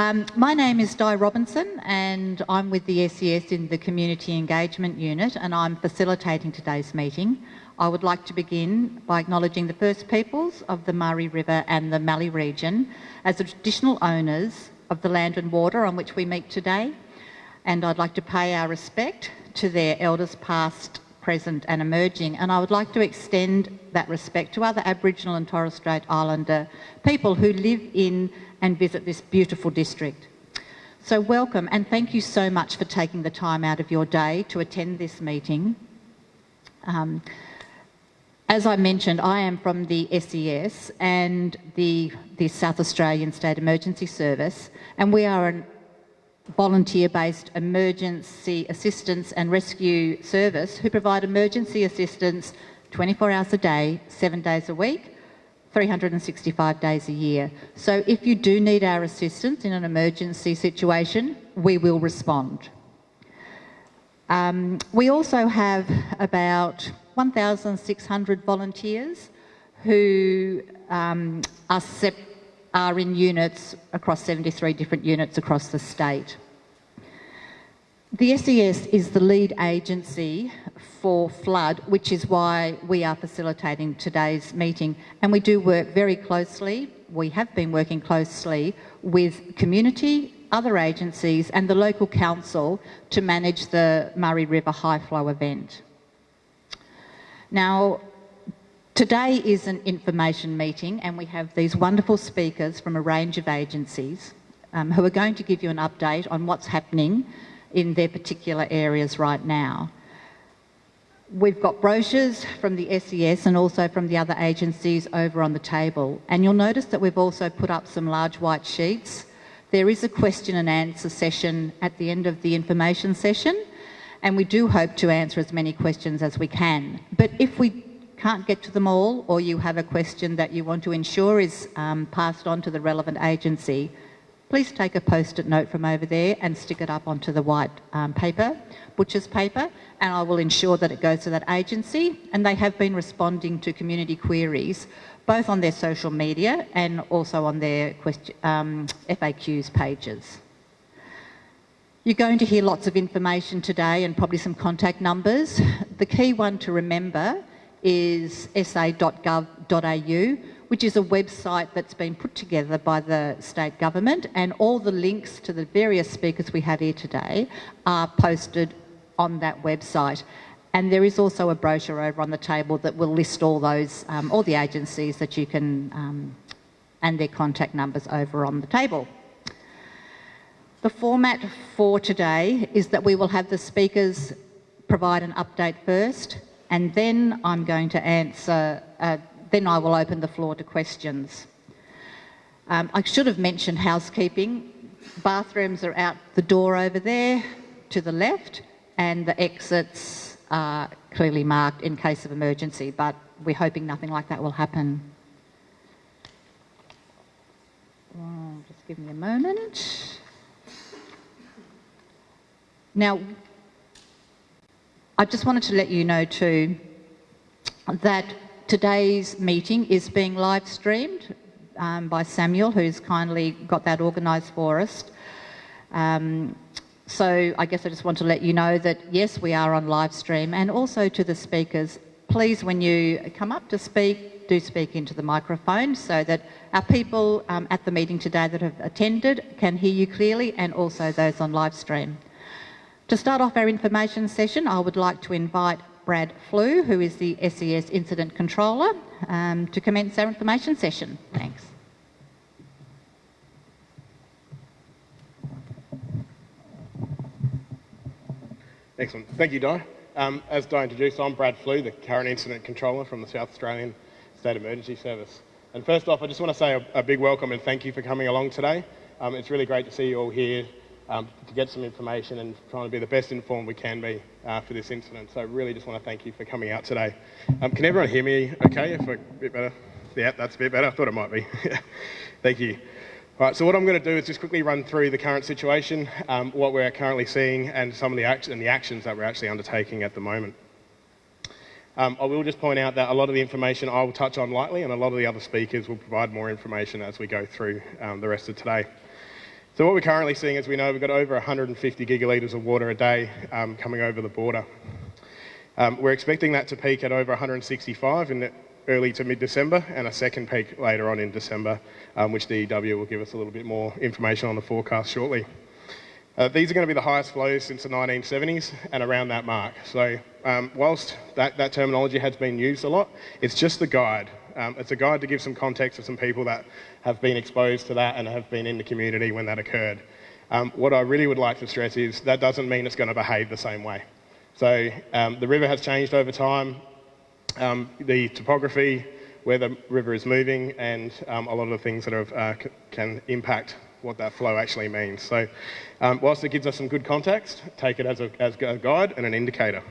Um, my name is Di Robinson and I'm with the SES in the Community Engagement Unit and I'm facilitating today's meeting. I would like to begin by acknowledging the First Peoples of the Murray River and the Mallee region as the traditional owners of the land and water on which we meet today and I'd like to pay our respect to their elders past, present and emerging and I would like to extend that respect to other Aboriginal and Torres Strait Islander people who live in and visit this beautiful district. So welcome and thank you so much for taking the time out of your day to attend this meeting. Um, as I mentioned, I am from the SES and the, the South Australian State Emergency Service and we are an volunteer-based emergency assistance and rescue service who provide emergency assistance 24 hours a day, seven days a week, 365 days a year. So if you do need our assistance in an emergency situation, we will respond. Um, we also have about 1,600 volunteers who um, are, are in units across 73 different units across the state. The SES is the lead agency for flood, which is why we are facilitating today's meeting. And we do work very closely, we have been working closely with community, other agencies and the local council to manage the Murray River High Flow event. Now, today is an information meeting and we have these wonderful speakers from a range of agencies um, who are going to give you an update on what's happening in their particular areas right now. We've got brochures from the SES and also from the other agencies over on the table. And you'll notice that we've also put up some large white sheets. There is a question and answer session at the end of the information session, and we do hope to answer as many questions as we can. But if we can't get to them all, or you have a question that you want to ensure is um, passed on to the relevant agency, please take a post-it note from over there and stick it up onto the white um, paper, butcher's paper, and I will ensure that it goes to that agency. And they have been responding to community queries, both on their social media and also on their um, FAQs pages. You're going to hear lots of information today and probably some contact numbers. The key one to remember is sa.gov.au which is a website that's been put together by the state government and all the links to the various speakers we have here today are posted on that website. And there is also a brochure over on the table that will list all those, um, all the agencies that you can, um, and their contact numbers over on the table. The format for today is that we will have the speakers provide an update first, and then I'm going to answer then I will open the floor to questions. Um, I should have mentioned housekeeping. Bathrooms are out the door over there to the left and the exits are clearly marked in case of emergency, but we're hoping nothing like that will happen. Oh, just give me a moment. Now, I just wanted to let you know too that Today's meeting is being live streamed um, by Samuel, who's kindly got that organised for us. Um, so I guess I just want to let you know that yes, we are on live stream and also to the speakers, please when you come up to speak, do speak into the microphone so that our people um, at the meeting today that have attended can hear you clearly and also those on live stream. To start off our information session, I would like to invite Brad Flew, who is the SES Incident Controller, um, to commence our information session. Thanks. Excellent. Thank you, Di. Um, as Di introduced, I'm Brad Flew, the current Incident Controller from the South Australian State Emergency Service. And first off, I just want to say a, a big welcome and thank you for coming along today. Um, it's really great to see you all here um, to get some information and trying to be the best informed we can be uh, for this incident. So really just want to thank you for coming out today. Um, can everyone hear me okay? If a bit better? Yeah, that's a bit better. I thought it might be. thank you. All right, so what I'm going to do is just quickly run through the current situation, um, what we're currently seeing, and some of the, act and the actions that we're actually undertaking at the moment. Um, I will just point out that a lot of the information I will touch on lightly, and a lot of the other speakers will provide more information as we go through um, the rest of today. So what we're currently seeing, as we know, we've got over 150 gigalitres of water a day um, coming over the border. Um, we're expecting that to peak at over 165 in early to mid-December and a second peak later on in December, um, which DEW will give us a little bit more information on the forecast shortly. Uh, these are going to be the highest flows since the 1970s and around that mark. So um, whilst that, that terminology has been used a lot, it's just a guide. Um, it's a guide to give some context to some people that have been exposed to that and have been in the community when that occurred. Um, what I really would like to stress is that doesn't mean it's going to behave the same way. So um, the river has changed over time. Um, the topography, where the river is moving, and um, a lot of the things that have, uh, can impact what that flow actually means. So um, whilst it gives us some good context, take it as a, as a guide and an indicator.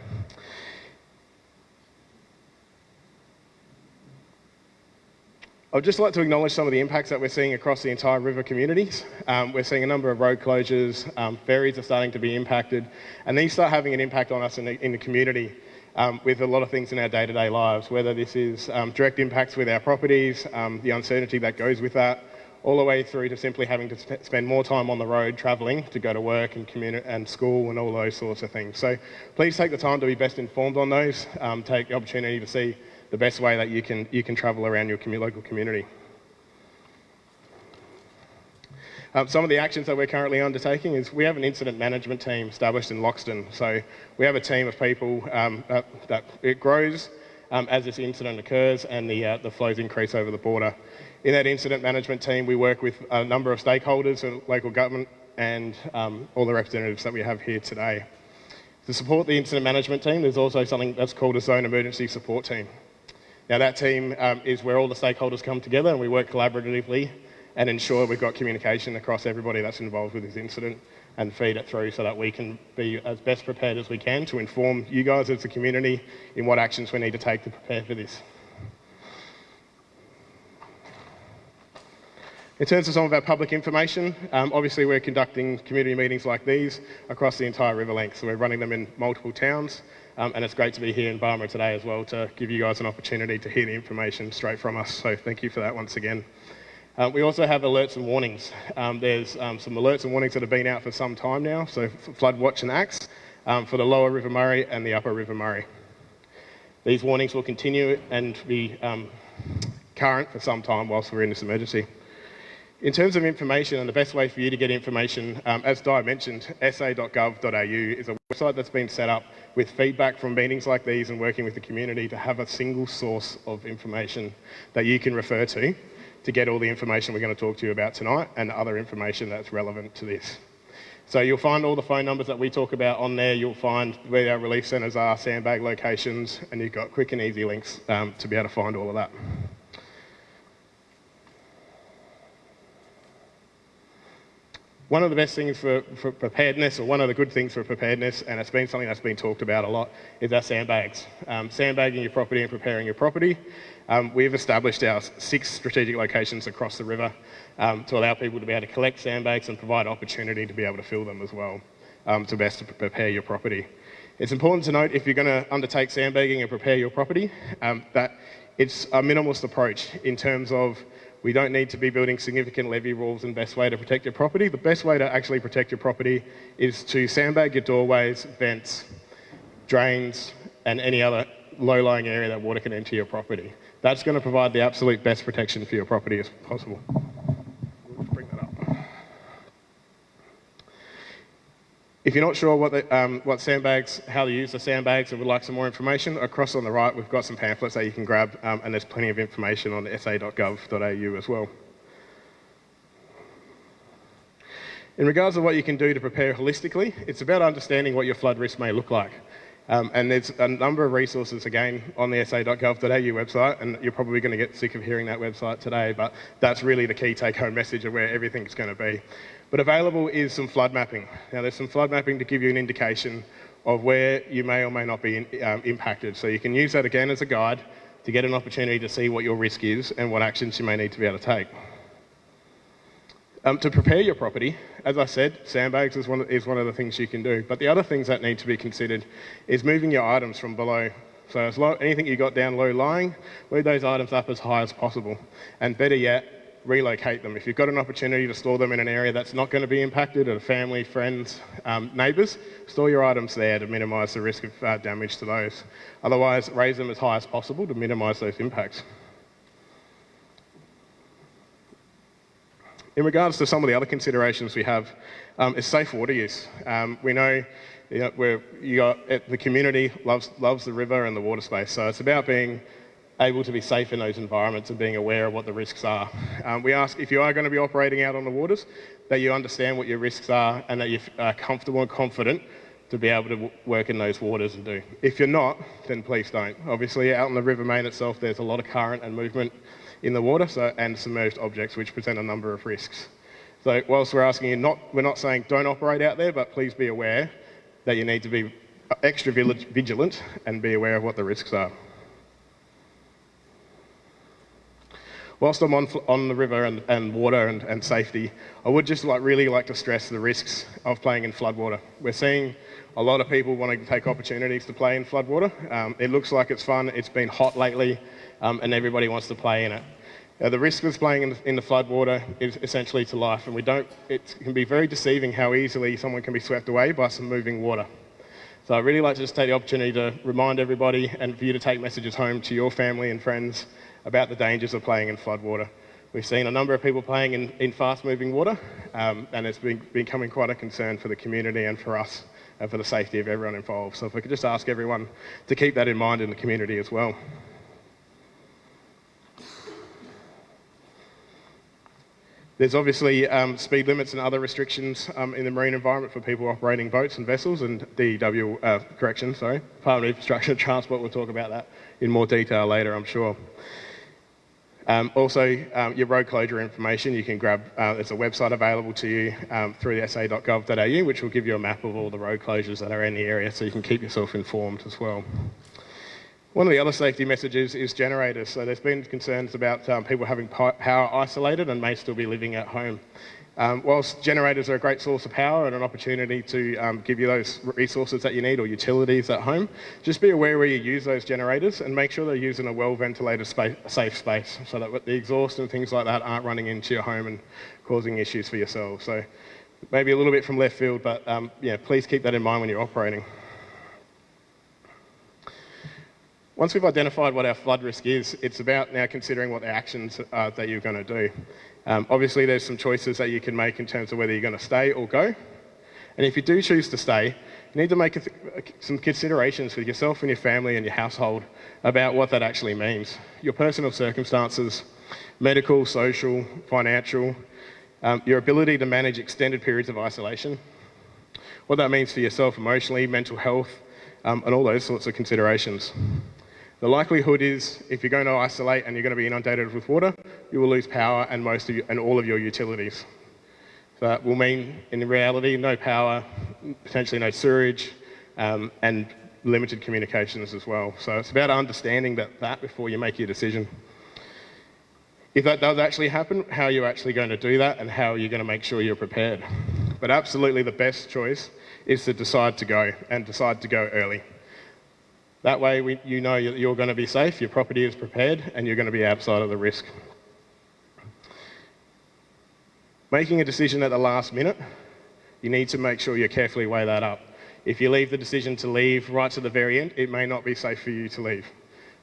I'd just like to acknowledge some of the impacts that we're seeing across the entire river communities. Um, we're seeing a number of road closures, um, ferries are starting to be impacted, and these start having an impact on us in the, in the community um, with a lot of things in our day-to-day lives, whether this is um, direct impacts with our properties, um, the uncertainty that goes with that, all the way through to simply having to sp spend more time on the road travelling to go to work and, and school and all those sorts of things. So please take the time to be best informed on those, um, take the opportunity to see the best way that you can, you can travel around your commu local community. Um, some of the actions that we're currently undertaking is we have an incident management team established in Loxton. So we have a team of people um, that, that, it grows um, as this incident occurs and the, uh, the flows increase over the border. In that incident management team, we work with a number of stakeholders, local government and um, all the representatives that we have here today. To support the incident management team, there's also something that's called a zone emergency support team. Now that team um, is where all the stakeholders come together and we work collaboratively and ensure we've got communication across everybody that's involved with this incident and feed it through so that we can be as best prepared as we can to inform you guys as a community in what actions we need to take to prepare for this. In terms of some of our public information, um, obviously we're conducting community meetings like these across the entire river length. So we're running them in multiple towns um, and it's great to be here in Barmera today as well to give you guys an opportunity to hear the information straight from us. So thank you for that once again. Uh, we also have alerts and warnings. Um, there's um, some alerts and warnings that have been out for some time now, so flood watch and acts um, for the lower River Murray and the upper River Murray. These warnings will continue and be um, current for some time whilst we're in this emergency. In terms of information and the best way for you to get information, um, as Di mentioned, sa.gov.au is a website that's been set up with feedback from meetings like these and working with the community to have a single source of information that you can refer to to get all the information we're going to talk to you about tonight and other information that's relevant to this. So you'll find all the phone numbers that we talk about on there. You'll find where our relief centres are, sandbag locations, and you've got quick and easy links um, to be able to find all of that. One of the best things for, for, preparedness, or one of the good things for preparedness, and it's been something that's been talked about a lot, is our sandbags. Um, sandbagging your property and preparing your property. Um, we've established our six strategic locations across the river um, to allow people to be able to collect sandbags and provide opportunity to be able to fill them as well um, to best prepare your property. It's important to note if you're going to undertake sandbagging and prepare your property um, that it's a minimalist approach in terms of we don't need to be building significant levee walls and best way to protect your property. The best way to actually protect your property is to sandbag your doorways, vents, drains, and any other low-lying area that water can enter your property. That's going to provide the absolute best protection for your property as possible. If you're not sure what, the, um, what sandbags, how to use the sandbags and would like some more information, across on the right we've got some pamphlets that you can grab um, and there's plenty of information on sa.gov.au as well. In regards to what you can do to prepare holistically, it's about understanding what your flood risk may look like. Um, and there's a number of resources, again, on the sa.gov.au website, and you're probably going to get sick of hearing that website today, but that's really the key take-home message of where everything's going to be. But available is some flood mapping. Now, there's some flood mapping to give you an indication of where you may or may not be in, um, impacted. So you can use that again as a guide to get an opportunity to see what your risk is and what actions you may need to be able to take. Um, to prepare your property, as I said, sandbags is one, is one of the things you can do. But the other things that need to be considered is moving your items from below. So as low, anything you got down low lying, move those items up as high as possible. And better yet, relocate them. If you've got an opportunity to store them in an area that's not going to be impacted, or family, friends, um, neighbours, store your items there to minimise the risk of uh, damage to those. Otherwise, raise them as high as possible to minimise those impacts. In regards to some of the other considerations we have, um, is safe water use. Um, we know you know, you got, the community loves, loves the river and the water space, so it's about being able to be safe in those environments and being aware of what the risks are. Um, we ask if you are going to be operating out on the waters, that you understand what your risks are and that you're comfortable and confident to be able to work in those waters and do. If you're not, then please don't. Obviously, out in the River Main itself, there's a lot of current and movement in the water so, and submerged objects which present a number of risks. So whilst we're asking you not, we're not saying don't operate out there, but please be aware that you need to be extra vigilant and be aware of what the risks are. Whilst I'm on, on the river and, and water and, and, safety, I would just like really like to stress the risks of playing in floodwater. We're seeing a lot of people wanting to take opportunities to play in floodwater. Um, it looks like it's fun. It's been hot lately, um, and everybody wants to play in it. Uh, the risk of playing in the, in the floodwater is essentially to life, and we don't. It can be very deceiving how easily someone can be swept away by some moving water. So I'd really like to just take the opportunity to remind everybody and for you to take messages home to your family and friends about the dangers of playing in floodwater. We've seen a number of people playing in, in fast moving water, um, and it's been, becoming quite a concern for the community and for us and for the safety of everyone involved. So if we could just ask everyone to keep that in mind in the community as well. There's obviously um, speed limits and other restrictions um, in the marine environment for people operating boats and vessels, and DEW, uh, correction, sorry, Department of Infrastructure and Transport will talk about that in more detail later, I'm sure. Um, also, um, your road closure information, you can grab, uh, there's a website available to you um, through sa.gov.au, which will give you a map of all the road closures that are in the area so you can keep yourself informed as well. One of the other safety messages is generators. So there's been concerns about um, people having power isolated and may still be living at home. Um, whilst generators are a great source of power and an opportunity to um, give you those resources that you need or utilities at home, just be aware where you use those generators and make sure they're used in a well-ventilated safe space so that the exhaust and things like that aren't running into your home and causing issues for yourself. So maybe a little bit from left field, but um, yeah, please keep that in mind when you're operating. Once we've identified what our flood risk is, it's about now considering what the actions are that you're going to do. Um, obviously, there's some choices that you can make in terms of whether you're going to stay or go. And if you do choose to stay, you need to make some considerations for yourself and your family and your household about what that actually means. Your personal circumstances, medical, social, financial, um, your ability to manage extended periods of isolation, what that means for yourself emotionally, mental health, um, and all those sorts of considerations. The likelihood is if you're going to isolate and you're going to be inundated with water, you will lose power and most of you, and all of your utilities. So that will mean, in reality, no power, potentially no sewerage, um, and limited communications as well. So it's about understanding that, that before you make your decision. If that does actually happen, how are you actually going to do that and how are you going to make sure you're prepared? But absolutely the best choice is to decide to go and decide to go early. That way we, you know you're going to be safe, your property is prepared, and you're going to be outside of the risk. Making a decision at the last minute, you need to make sure you carefully weigh that up. If you leave the decision to leave right to the very end, it may not be safe for you to leave.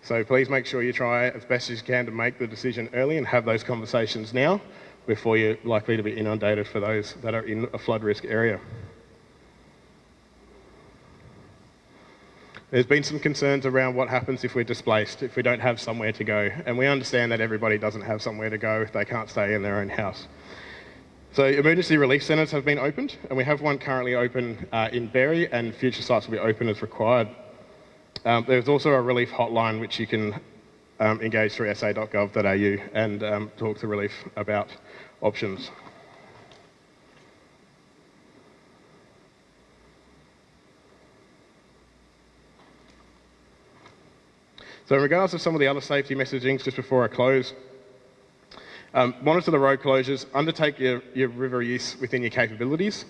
So please make sure you try as best as you can to make the decision early and have those conversations now before you're likely to be inundated for those that are in a flood risk area. There's been some concerns around what happens if we're displaced, if we don't have somewhere to go. And we understand that everybody doesn't have somewhere to go if they can't stay in their own house. So emergency relief centres have been opened, and we have one currently open uh, in Berri, and future sites will be open as required. Um, there's also a relief hotline which you can um, engage through sa.gov.au and um, talk to relief about options. So in regards to some of the other safety messaging, just before I close, um, monitor the road closures, undertake your, your river use within your capabilities,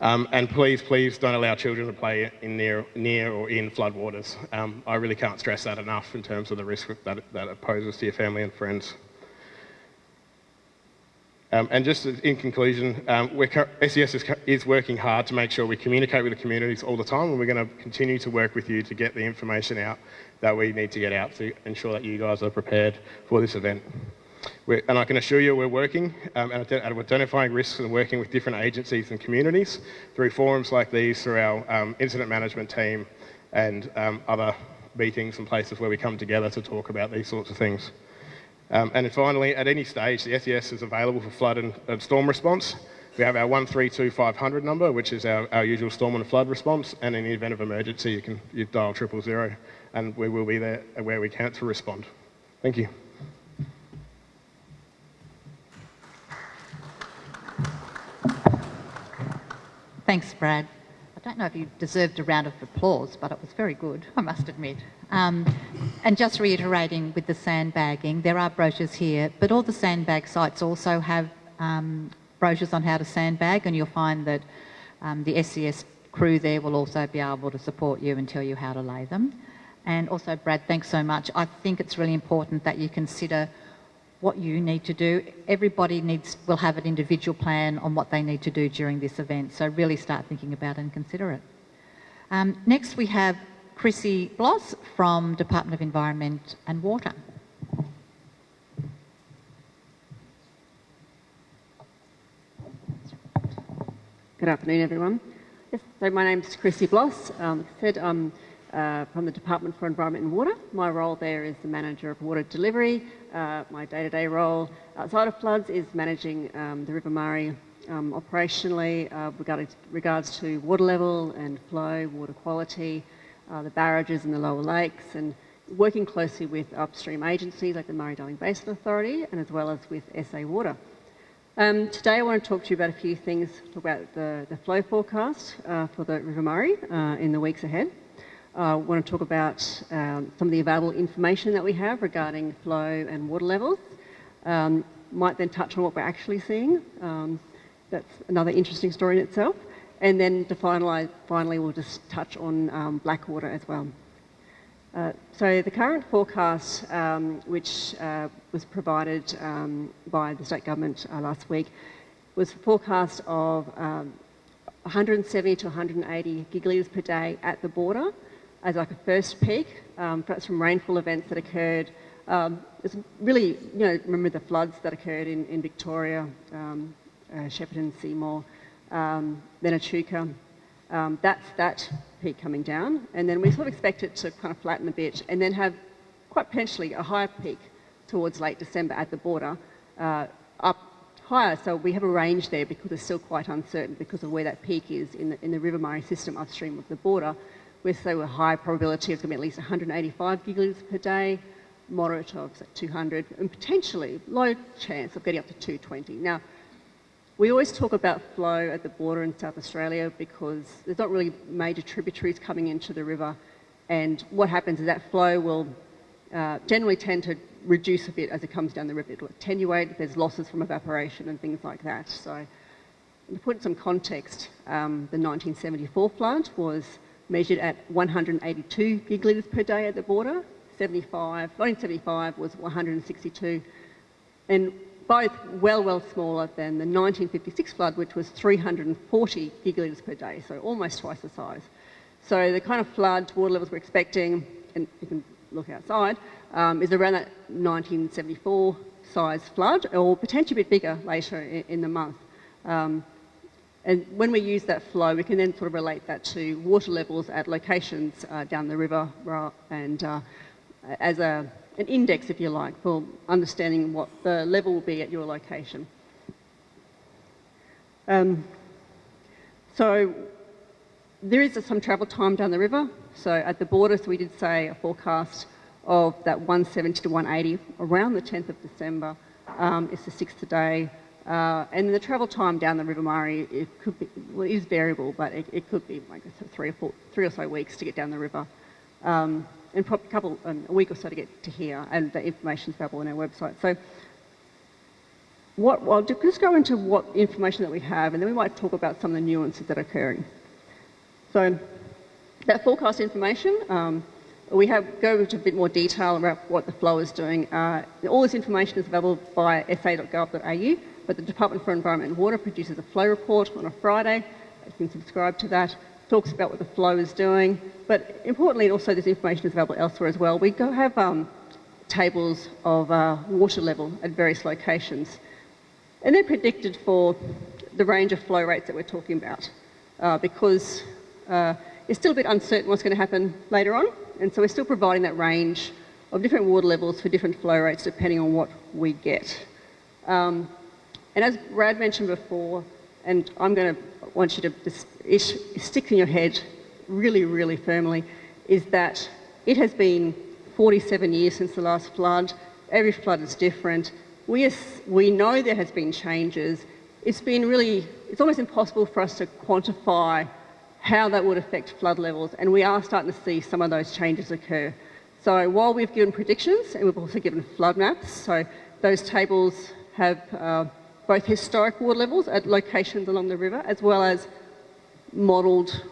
um, and please, please don't allow children to play in near, near or in floodwaters. Um, I really can't stress that enough in terms of the risk that, that it poses to your family and friends. Um, and just in conclusion, um, SES is, is, working hard to make sure we communicate with the communities all the time, and we're going to continue to work with you to get the information out that we need to get out to ensure that you guys are prepared for this event. We're, and I can assure you we're working um, at identifying risks and working with different agencies and communities through forums like these, through our um, incident management team and um, other meetings and places where we come together to talk about these sorts of things. Um, and finally, at any stage, the SES is available for flood and, and storm response. We have our 132500 number, which is our, our, usual storm and flood response, and in the event of emergency, you can you dial triple zero, and we will be there where we can to respond. Thank you. Thanks, Brad. I don't know if you deserved a round of applause, but it was very good, I must admit. Um, and just reiterating with the sandbagging, there are brochures here, but all the sandbag sites also have um, brochures on how to sandbag, and you'll find that um, the SES crew there will also be able to support you and tell you how to lay them. And also, Brad, thanks so much. I think it's really important that you consider what you need to do. Everybody needs will have an individual plan on what they need to do during this event, so really start thinking about it and consider it. Um, next, we have Chrissy Bloss from Department of Environment and Water. Good afternoon, everyone. Yes, so my name is Chrissy Bloss. Um, said I'm uh, from the Department for Environment and Water. My role there is the manager of water delivery. Uh, my day-to-day -day role outside of floods is managing um, the River Murray um, operationally uh, regarding, regards to water level and flow, water quality, uh, the barrages in the lower lakes, and working closely with upstream agencies like the Murray-Darling Basin Authority and as well as with SA Water. Um, today I want to talk to you about a few things, talk about the, the flow forecast uh, for the River Murray uh, in the weeks ahead. I uh, want to talk about um, some of the available information that we have regarding flow and water levels. Um, might then touch on what we're actually seeing. Um, that's another interesting story in itself. And then to finalise, finally, we'll just touch on um, Blackwater as well. Uh, so the current forecast, um, which uh, was provided um, by the state government uh, last week, was a forecast of 170 to 180 gigalitres per day at the border as like a first peak, um, perhaps from rainfall events that occurred. Um, it's really, you know, remember the floods that occurred in, in Victoria, um, uh, Shepparton, Seymour, um, then Echuca. Um, that's that peak coming down. And then we sort of expect it to kind of flatten a bit and then have quite potentially a higher peak towards late December at the border, uh, up higher. So we have a range there because it's still quite uncertain because of where that peak is in the, in the River Murray system upstream of the border with a high probability of at least 185 gigalitres per day, moderate of 200, and potentially low chance of getting up to 220. Now, we always talk about flow at the border in South Australia because there's not really major tributaries coming into the river, and what happens is that flow will uh, generally tend to reduce a bit as it comes down the river. It'll attenuate, there's losses from evaporation and things like that. So, to put some context, um, the 1974 flood was measured at 182 gigalitres per day at the border. 75, 1975 was 162, and both well, well smaller than the 1956 flood, which was 340 gigalitres per day, so almost twice the size. So the kind of flood water levels we're expecting, and you can look outside, um, is around that 1974 size flood, or potentially a bit bigger later in, in the month. Um, and when we use that flow, we can then sort of relate that to water levels at locations uh, down the river and uh, as a, an index, if you like, for understanding what the level will be at your location. Um, so there is some travel time down the river. So at the border, we did say a forecast of that 170 to 180 around the 10th of December. Um, it's the sixth day uh, and the travel time down the River Murray, it could be, well, is variable, but it, it could be like three or four, three or so weeks to get down the river. Um, and probably a couple, um, a week or so to get to here, and the information is available on our website. So what, I'll just go into what information that we have, and then we might talk about some of the nuances that are occurring. So that forecast information, um, we have go into a bit more detail about what the flow is doing. Uh, all this information is available via sa.gov.au, but the Department for Environment and Water produces a flow report on a Friday. You can subscribe to that. Talks about what the flow is doing, but importantly, also this information is available elsewhere as well. We go have um, tables of uh, water level at various locations, and they're predicted for the range of flow rates that we're talking about, uh, because uh, it's still a bit uncertain what's going to happen later on, and so we're still providing that range of different water levels for different flow rates depending on what we get. Um, and as Brad mentioned before, and I'm going to want you to stick in your head really, really firmly, is that it has been 47 years since the last flood. Every flood is different. We, we know there has been changes. It's been really, it's almost impossible for us to quantify how that would affect flood levels, and we are starting to see some of those changes occur. So while we've given predictions, and we've also given flood maps, so those tables have uh, both historic water levels at locations along the river, as well as modelled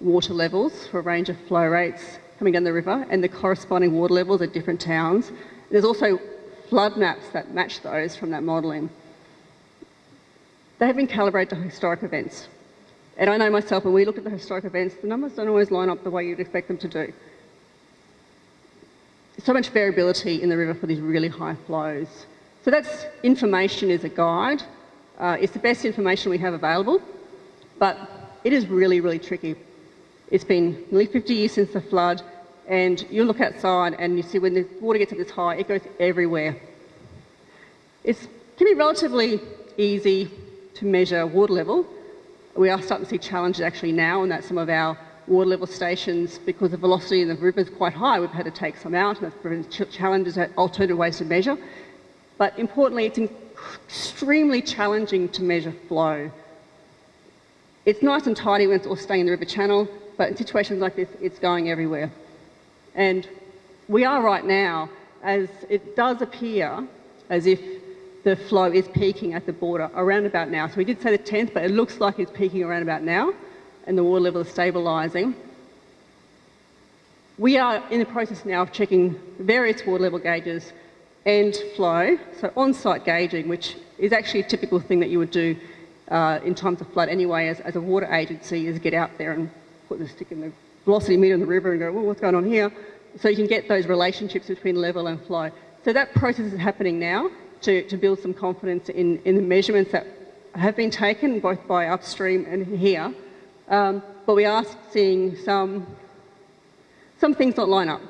water levels for a range of flow rates coming down the river, and the corresponding water levels at different towns. There's also flood maps that match those from that modelling. They have been calibrated to historic events. And I know myself, when we look at the historic events, the numbers don't always line up the way you'd expect them to do. There's so much variability in the river for these really high flows. So that's information is a guide. Uh, it's the best information we have available, but it is really, really tricky. It's been nearly 50 years since the flood, and you look outside and you see when the water gets up this high, it goes everywhere. It can be relatively easy to measure water level, we are starting to see challenges actually now and that some of our water level stations, because the velocity in the river is quite high, we've had to take some out and that's challenges at alternative ways to measure. But importantly, it's extremely challenging to measure flow. It's nice and tidy when it's all staying in the river channel, but in situations like this, it's going everywhere. And we are right now, as it does appear as if the flow is peaking at the border around about now. So we did say the 10th, but it looks like it's peaking around about now and the water level is stabilising. We are in the process now of checking various water level gauges and flow, so on-site gauging, which is actually a typical thing that you would do uh, in times of flood anyway as, as a water agency, is get out there and put the stick in the velocity meter in the river and go, well, what's going on here? So you can get those relationships between level and flow. So that process is happening now to, to build some confidence in, in the measurements that have been taken both by upstream and here. Um, but we are seeing some, some things not line up.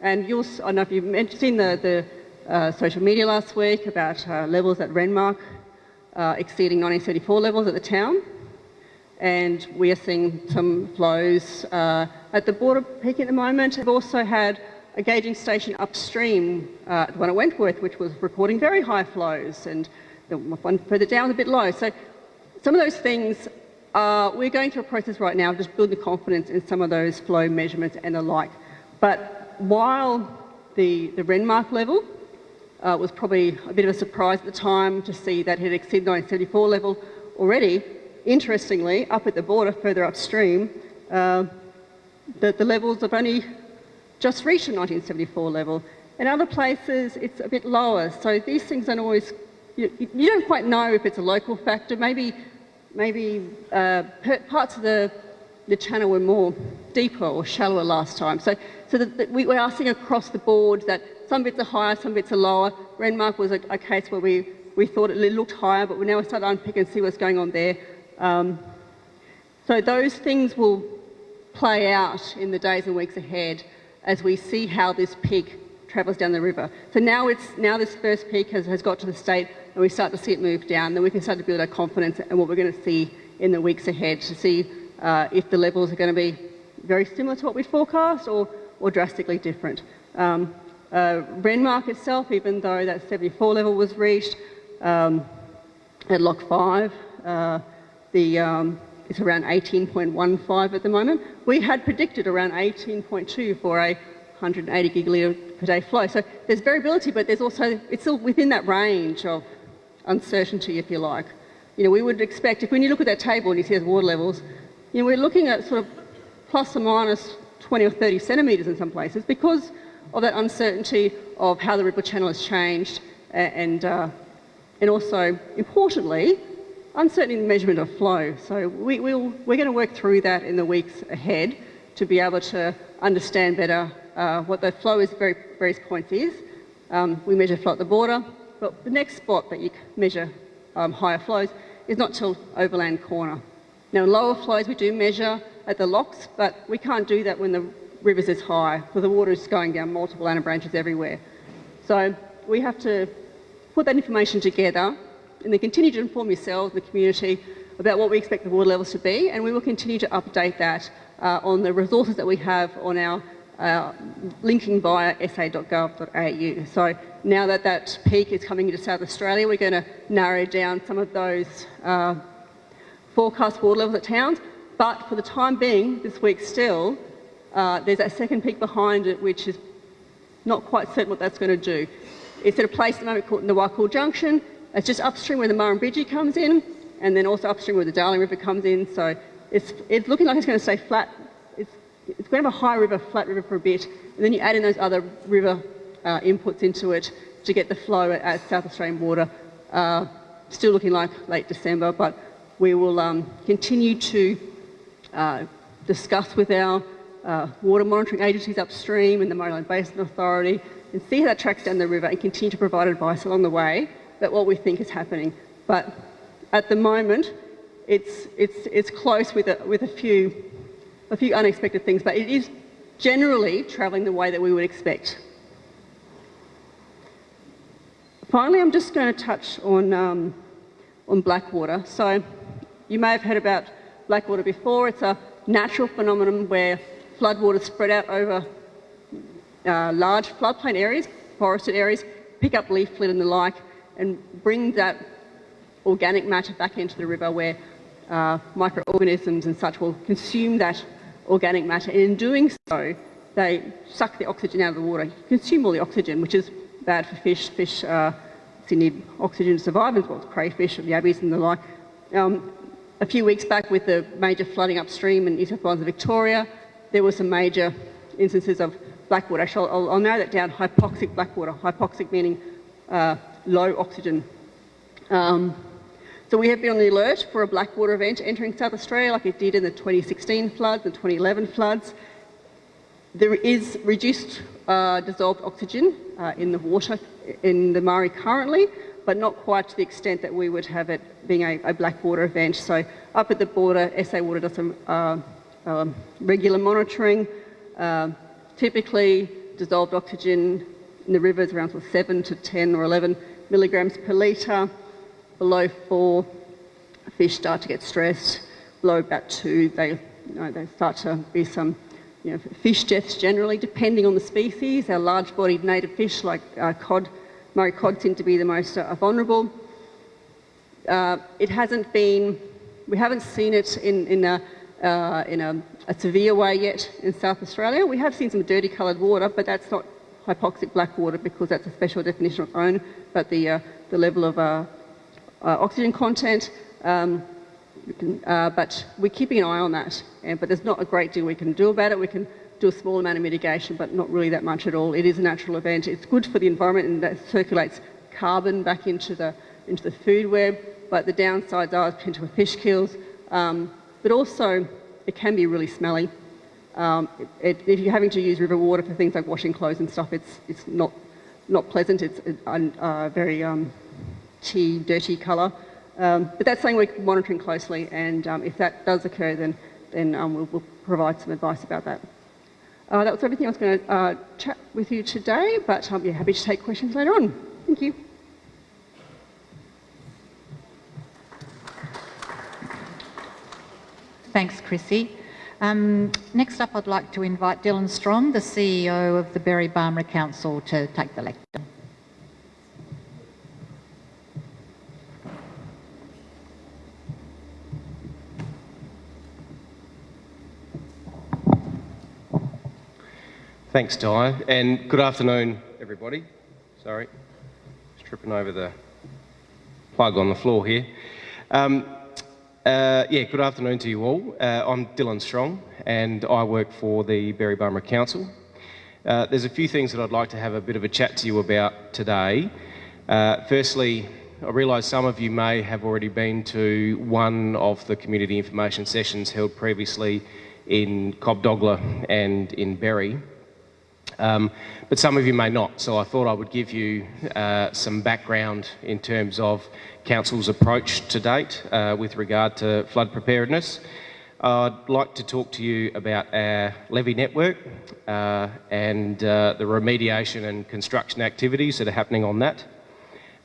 And you'll, I don't know if you've seen the, the uh, social media last week about uh, levels at Renmark uh, exceeding 1934 levels at the town. And we are seeing some flows uh, at the border peak at the moment. We've also had a gauging station upstream, uh, the one at Wentworth, which was recording very high flows, and the one further down a bit low. So some of those things, uh, we're going through a process right now just building confidence in some of those flow measurements and the like. But while the, the Renmark level uh, was probably a bit of a surprise at the time to see that it had exceeded 1974 level already, interestingly, up at the border further upstream, uh, the, the levels have only just reached a 1974 level. In other places, it's a bit lower. So these things don't always, you, you don't quite know if it's a local factor. Maybe, maybe uh, parts of the, the channel were more deeper or shallower last time. So, so that, we, we are seeing across the board that some bits are higher, some bits are lower. Renmark was a, a case where we, we thought it looked higher, but we now start to unpick and see what's going on there. Um, so those things will play out in the days and weeks ahead as we see how this peak travels down the river. So now, it's, now this first peak has, has got to the state and we start to see it move down, then we can start to build our confidence and what we're going to see in the weeks ahead to see uh, if the levels are going to be very similar to what we forecast or, or drastically different. Um, uh, Renmark itself, even though that 74 level was reached um, at Lock 5, uh, the, um, it's around 18.15 at the moment. We had predicted around 18.2 for a 180 gigalitre per day flow. So there's variability, but there's also, it's still within that range of uncertainty, if you like. You know, we would expect, if when you look at that table and you see those water levels, you know, we're looking at sort of plus or minus 20 or 30 centimetres in some places because of that uncertainty of how the river channel has changed and uh, and also, importantly, uncertainty in the measurement of flow. So we, will we're going to work through that in the weeks ahead to be able to understand better uh, what the flow is very, various points is. Um, we measure flow at the border, but the next spot that you measure um, higher flows is not till Overland Corner. Now, lower flows we do measure at the locks, but we can't do that when the river's is high, because the water is going down multiple anabranches everywhere. So we have to put that information together and then continue to inform yourselves, and the community, about what we expect the water levels to be, and we will continue to update that uh, on the resources that we have on our uh, linking via sa.gov.au. So now that that peak is coming into South Australia, we're going to narrow down some of those uh, forecast water levels at towns. But for the time being, this week still, uh, there's a second peak behind it, which is not quite certain what that's going to do. It's at a place at the moment called Nawakul Junction. It's just upstream where the Murrumbidgee comes in, and then also upstream where the Darling River comes in. So it's, it's looking like it's going to stay flat. It's, it's going to have a high river, flat river for a bit, and then you add in those other river uh, inputs into it to get the flow at, at South Australian water. Uh, still looking like late December, but we will um, continue to uh, discuss with our uh, water monitoring agencies upstream and the Murray Basin Authority and see how that tracks down the river and continue to provide advice along the way about what we think is happening. But at the moment, it's, it's, it's close with, a, with a, few, a few unexpected things, but it is generally travelling the way that we would expect. Finally, I'm just going to touch on, um, on Blackwater. So you may have heard about Blackwater before. It's a natural phenomenon where floodwaters spread out over uh, large floodplain areas, forested areas, pick up leaf litter and the like, and bring that organic matter back into the river where uh, microorganisms and such will consume that organic matter. And in doing so, they suck the oxygen out of the water, consume all the oxygen, which is bad for fish. Fish uh, need oxygen to survive, as well as crayfish, yabbies and the like. Um, a few weeks back with the major flooding upstream in New South Wales and Victoria, there were some major instances of blackwater. Actually, I'll, I'll narrow that down, hypoxic blackwater. Hypoxic meaning uh, low oxygen. Um, so we have been on the alert for a blackwater event entering South Australia like it did in the 2016 floods and 2011 floods. There is reduced uh, dissolved oxygen uh, in the water in the Murray currently, but not quite to the extent that we would have it being a, a blackwater event. So up at the border, SA Water does some uh, um, regular monitoring. Uh, typically, dissolved oxygen in the rivers around sort of 7 to 10 or 11 milligrams per litre. Below 4, fish start to get stressed. Below about 2, they, you know, they start to be some you know, fish deaths generally, depending on the species. Our large-bodied native fish like uh, cod Murray cod seem to be the most uh, vulnerable. Uh, it hasn't been, we haven't seen it in, in, a, uh, in a, a, severe way yet in South Australia. We have seen some dirty coloured water, but that's not hypoxic black water because that's a special definition of own, but the, uh, the level of uh, uh, oxygen content, um, can, but we're keeping an eye on that. And, but there's not a great deal we can do about it. We can do a small amount of mitigation, but not really that much at all. It is a natural event. It's good for the environment and that circulates carbon back into the, into the food web, but the downsides are potential fish kills, um, but also it can be really smelly. Um, it, if you're having to use river water for things like washing clothes and stuff, it's, it's not, not pleasant. It's a, a very um, tea, dirty colour. Um, but that's something we're monitoring closely, and um, if that does occur, then, then um, we'll, we'll provide some advice about that. Uh, that was everything I was going to uh, chat with you today, but I'll be happy to take questions later on. Thank you. Thanks, Chrissy. Um, next up, I'd like to invite Dylan Strong, the CEO of the Berri Barmera Council, to take the lecture. Thanks, Di, and good afternoon, everybody. Sorry, just tripping over the plug on the floor here. Um, uh, yeah, good afternoon to you all. Uh, I'm Dylan Strong, and I work for the Berri Barmera Council. Uh, there's a few things that I'd like to have a bit of a chat to you about today. Uh, firstly, I realise some of you may have already been to one of the community information sessions held previously in Cobdogla and in Berri. Um, but some of you may not, so I thought I would give you uh, some background in terms of Council's approach to date uh, with regard to flood preparedness. I'd like to talk to you about our levee network uh, and uh, the remediation and construction activities that are happening on that.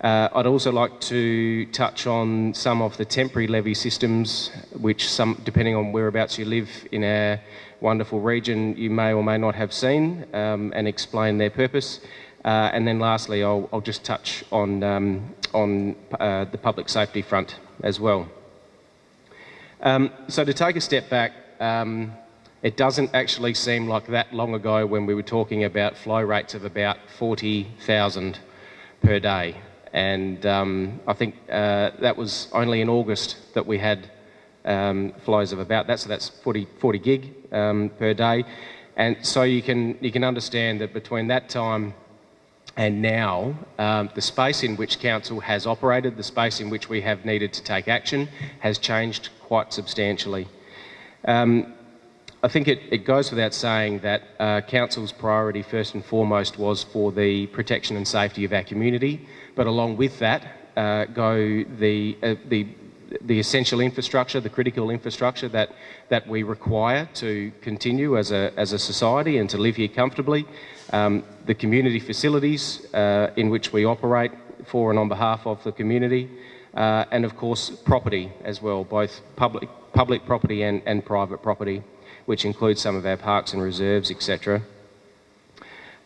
Uh, I'd also like to touch on some of the temporary levee systems, which some, depending on whereabouts you live in our wonderful region, you may or may not have seen, um, and explain their purpose. Uh, and then lastly, I'll, I'll just touch on, um, on uh, the public safety front as well. Um, so to take a step back, um, it doesn't actually seem like that long ago when we were talking about flow rates of about 40,000 per day and um, I think uh, that was only in August that we had um, flows of about that, so that's 40, 40 gig um, per day. And so you can, you can understand that between that time and now, um, the space in which Council has operated, the space in which we have needed to take action, has changed quite substantially. Um, I think it, it, goes without saying that uh, Council's priority first and foremost was for the protection and safety of our community, but along with that uh, go the, uh, the, the essential infrastructure, the critical infrastructure that, that we require to continue as a, as a society and to live here comfortably, um, the community facilities uh, in which we operate for and on behalf of the community, uh, and of course property as well, both public, public property and, and private property, which includes some of our parks and reserves, etc.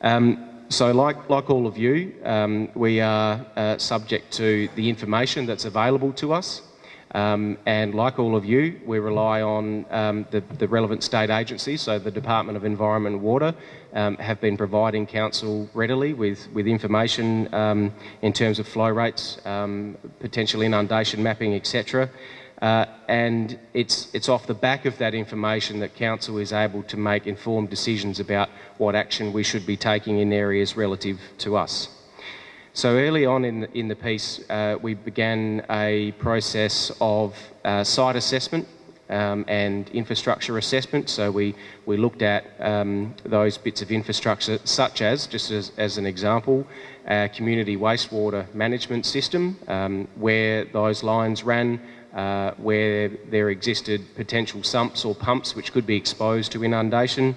Um, so like, like all of you, um, we are uh, subject to the information that's available to us. Um, and like all of you, we rely on um, the, the, relevant state agencies, so the Department of Environment and Water um, have been providing council readily with, with information um, in terms of flow rates, um, potential inundation mapping, etc. Uh, and it's, it's off the back of that information that Council is able to make informed decisions about what action we should be taking in areas relative to us. So early on in the, in the piece, uh, we began a process of uh, site assessment um, and infrastructure assessment. So we, we looked at um, those bits of infrastructure, such as, just as, as an example, our community wastewater management system, um, where those lines ran uh, where there existed potential sumps or pumps which could be exposed to inundation.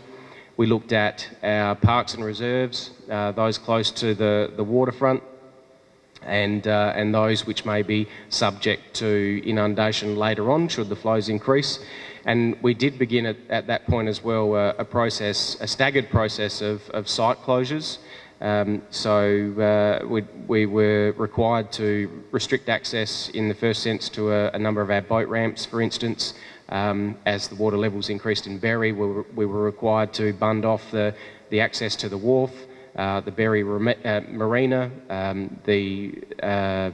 We looked at our parks and reserves, uh, those close to the, the waterfront, and, uh, and those which may be subject to inundation later on should the flows increase. And we did begin at, at that point as well uh, a process, a staggered process of, of site closures. Um, so uh, we, we, were required to restrict access in the first sense to a, a number of our boat ramps, for instance. Um, as the water levels increased in Berri, we were, we were, required to bund off the, the access to the wharf, the Berri uh, Marina, um, the uh,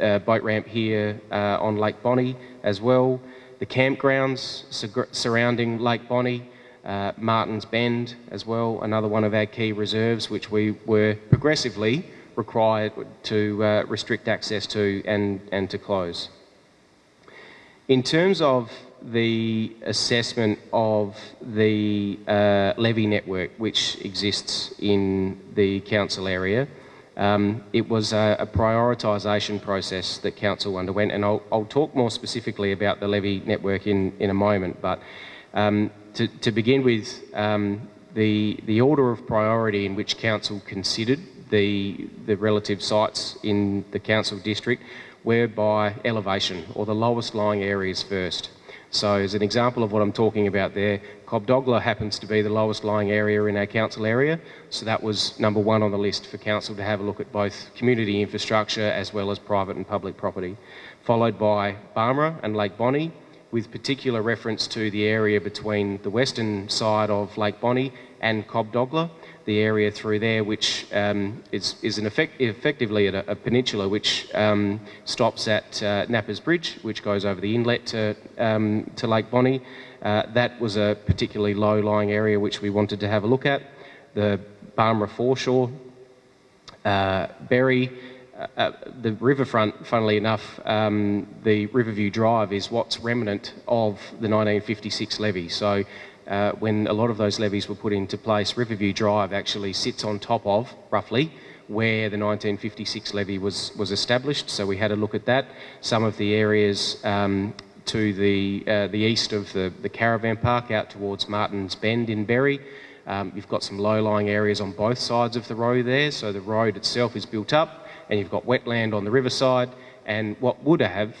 uh, boat ramp here uh, on Lake Bonney as well, the campgrounds surrounding Lake Bonney, uh, Martin's Bend as well, another one of our key reserves, which we were progressively required to uh, restrict access to and, and to close. In terms of the assessment of the uh, levee network which exists in the council area, um, it was a, a prioritisation process that council underwent, and I'll, I'll, talk more specifically about the levee network in, in a moment. But um, to, to begin with, um, the, the order of priority in which Council considered the, the relative sites in the Council district were by elevation, or the lowest lying areas first. So as an example of what I'm talking about there, Cobdogla happens to be the lowest lying area in our council area, so that was number one on the list for council to have a look at both community infrastructure as well as private and public property, followed by Barmera and Lake Bonney, with particular reference to the area between the western side of Lake Bonney and Cobdogla, the area through there which um, is, is effect, effectively a, a, peninsula which um, stops at uh, Napper's Bridge, which goes over the inlet to, um, to Lake Bonney. Uh, that was a particularly low-lying area which we wanted to have a look at. The Barmera foreshore, uh, Berri, uh, the riverfront, funnily enough, um, the Riverview Drive is what's remnant of the 1956 levee. So uh, when a lot of those levees were put into place, Riverview Drive actually sits on top of, roughly, where the 1956 levee was, was established. So we had a look at that. Some of the areas um, to the, uh, the east of the, the caravan park out towards Martin's Bend in Berri. Um, you've got some low-lying areas on both sides of the road there, so the road itself is built up and you've got wetland on the riverside and what would have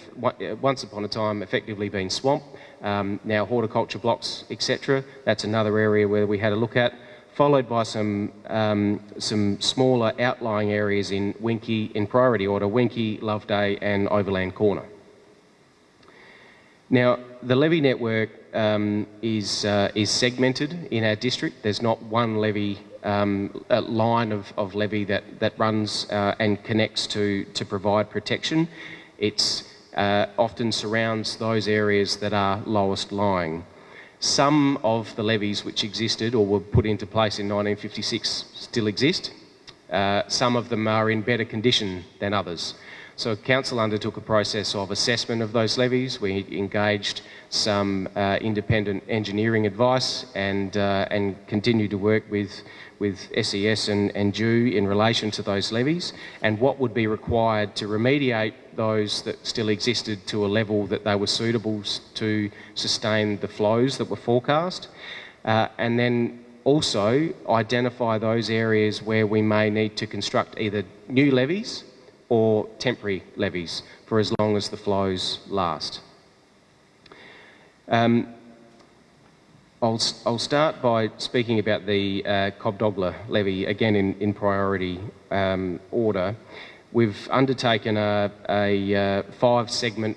once upon a time effectively been swamp, um, now horticulture blocks, etc. That's another area where we had a look at, followed by some, um, some smaller outlying areas in Winkie, in priority order, Winkie, Loveday and Overland Corner. Now, the levee network um, is, uh, is segmented in our district. There's not one levee um, line of, of levee that, that runs uh, and connects to, to provide protection. It uh, often surrounds those areas that are lowest lying. Some of the levees which existed or were put into place in 1956 still exist. Uh, some of them are in better condition than others. So Council undertook a process of assessment of those levees. We engaged some uh, independent engineering advice and, uh, and continued to work with, with SES and, and in relation to those levees and what would be required to remediate those that still existed to a level that they were suitable to sustain the flows that were forecast. Uh, and then also identify those areas where we may need to construct either new levees or temporary levees for as long as the flows last. Um, I'll, I'll, start by speaking about the uh, Cobdogla levee, again in, in priority um, order. We've undertaken a, a uh, five segment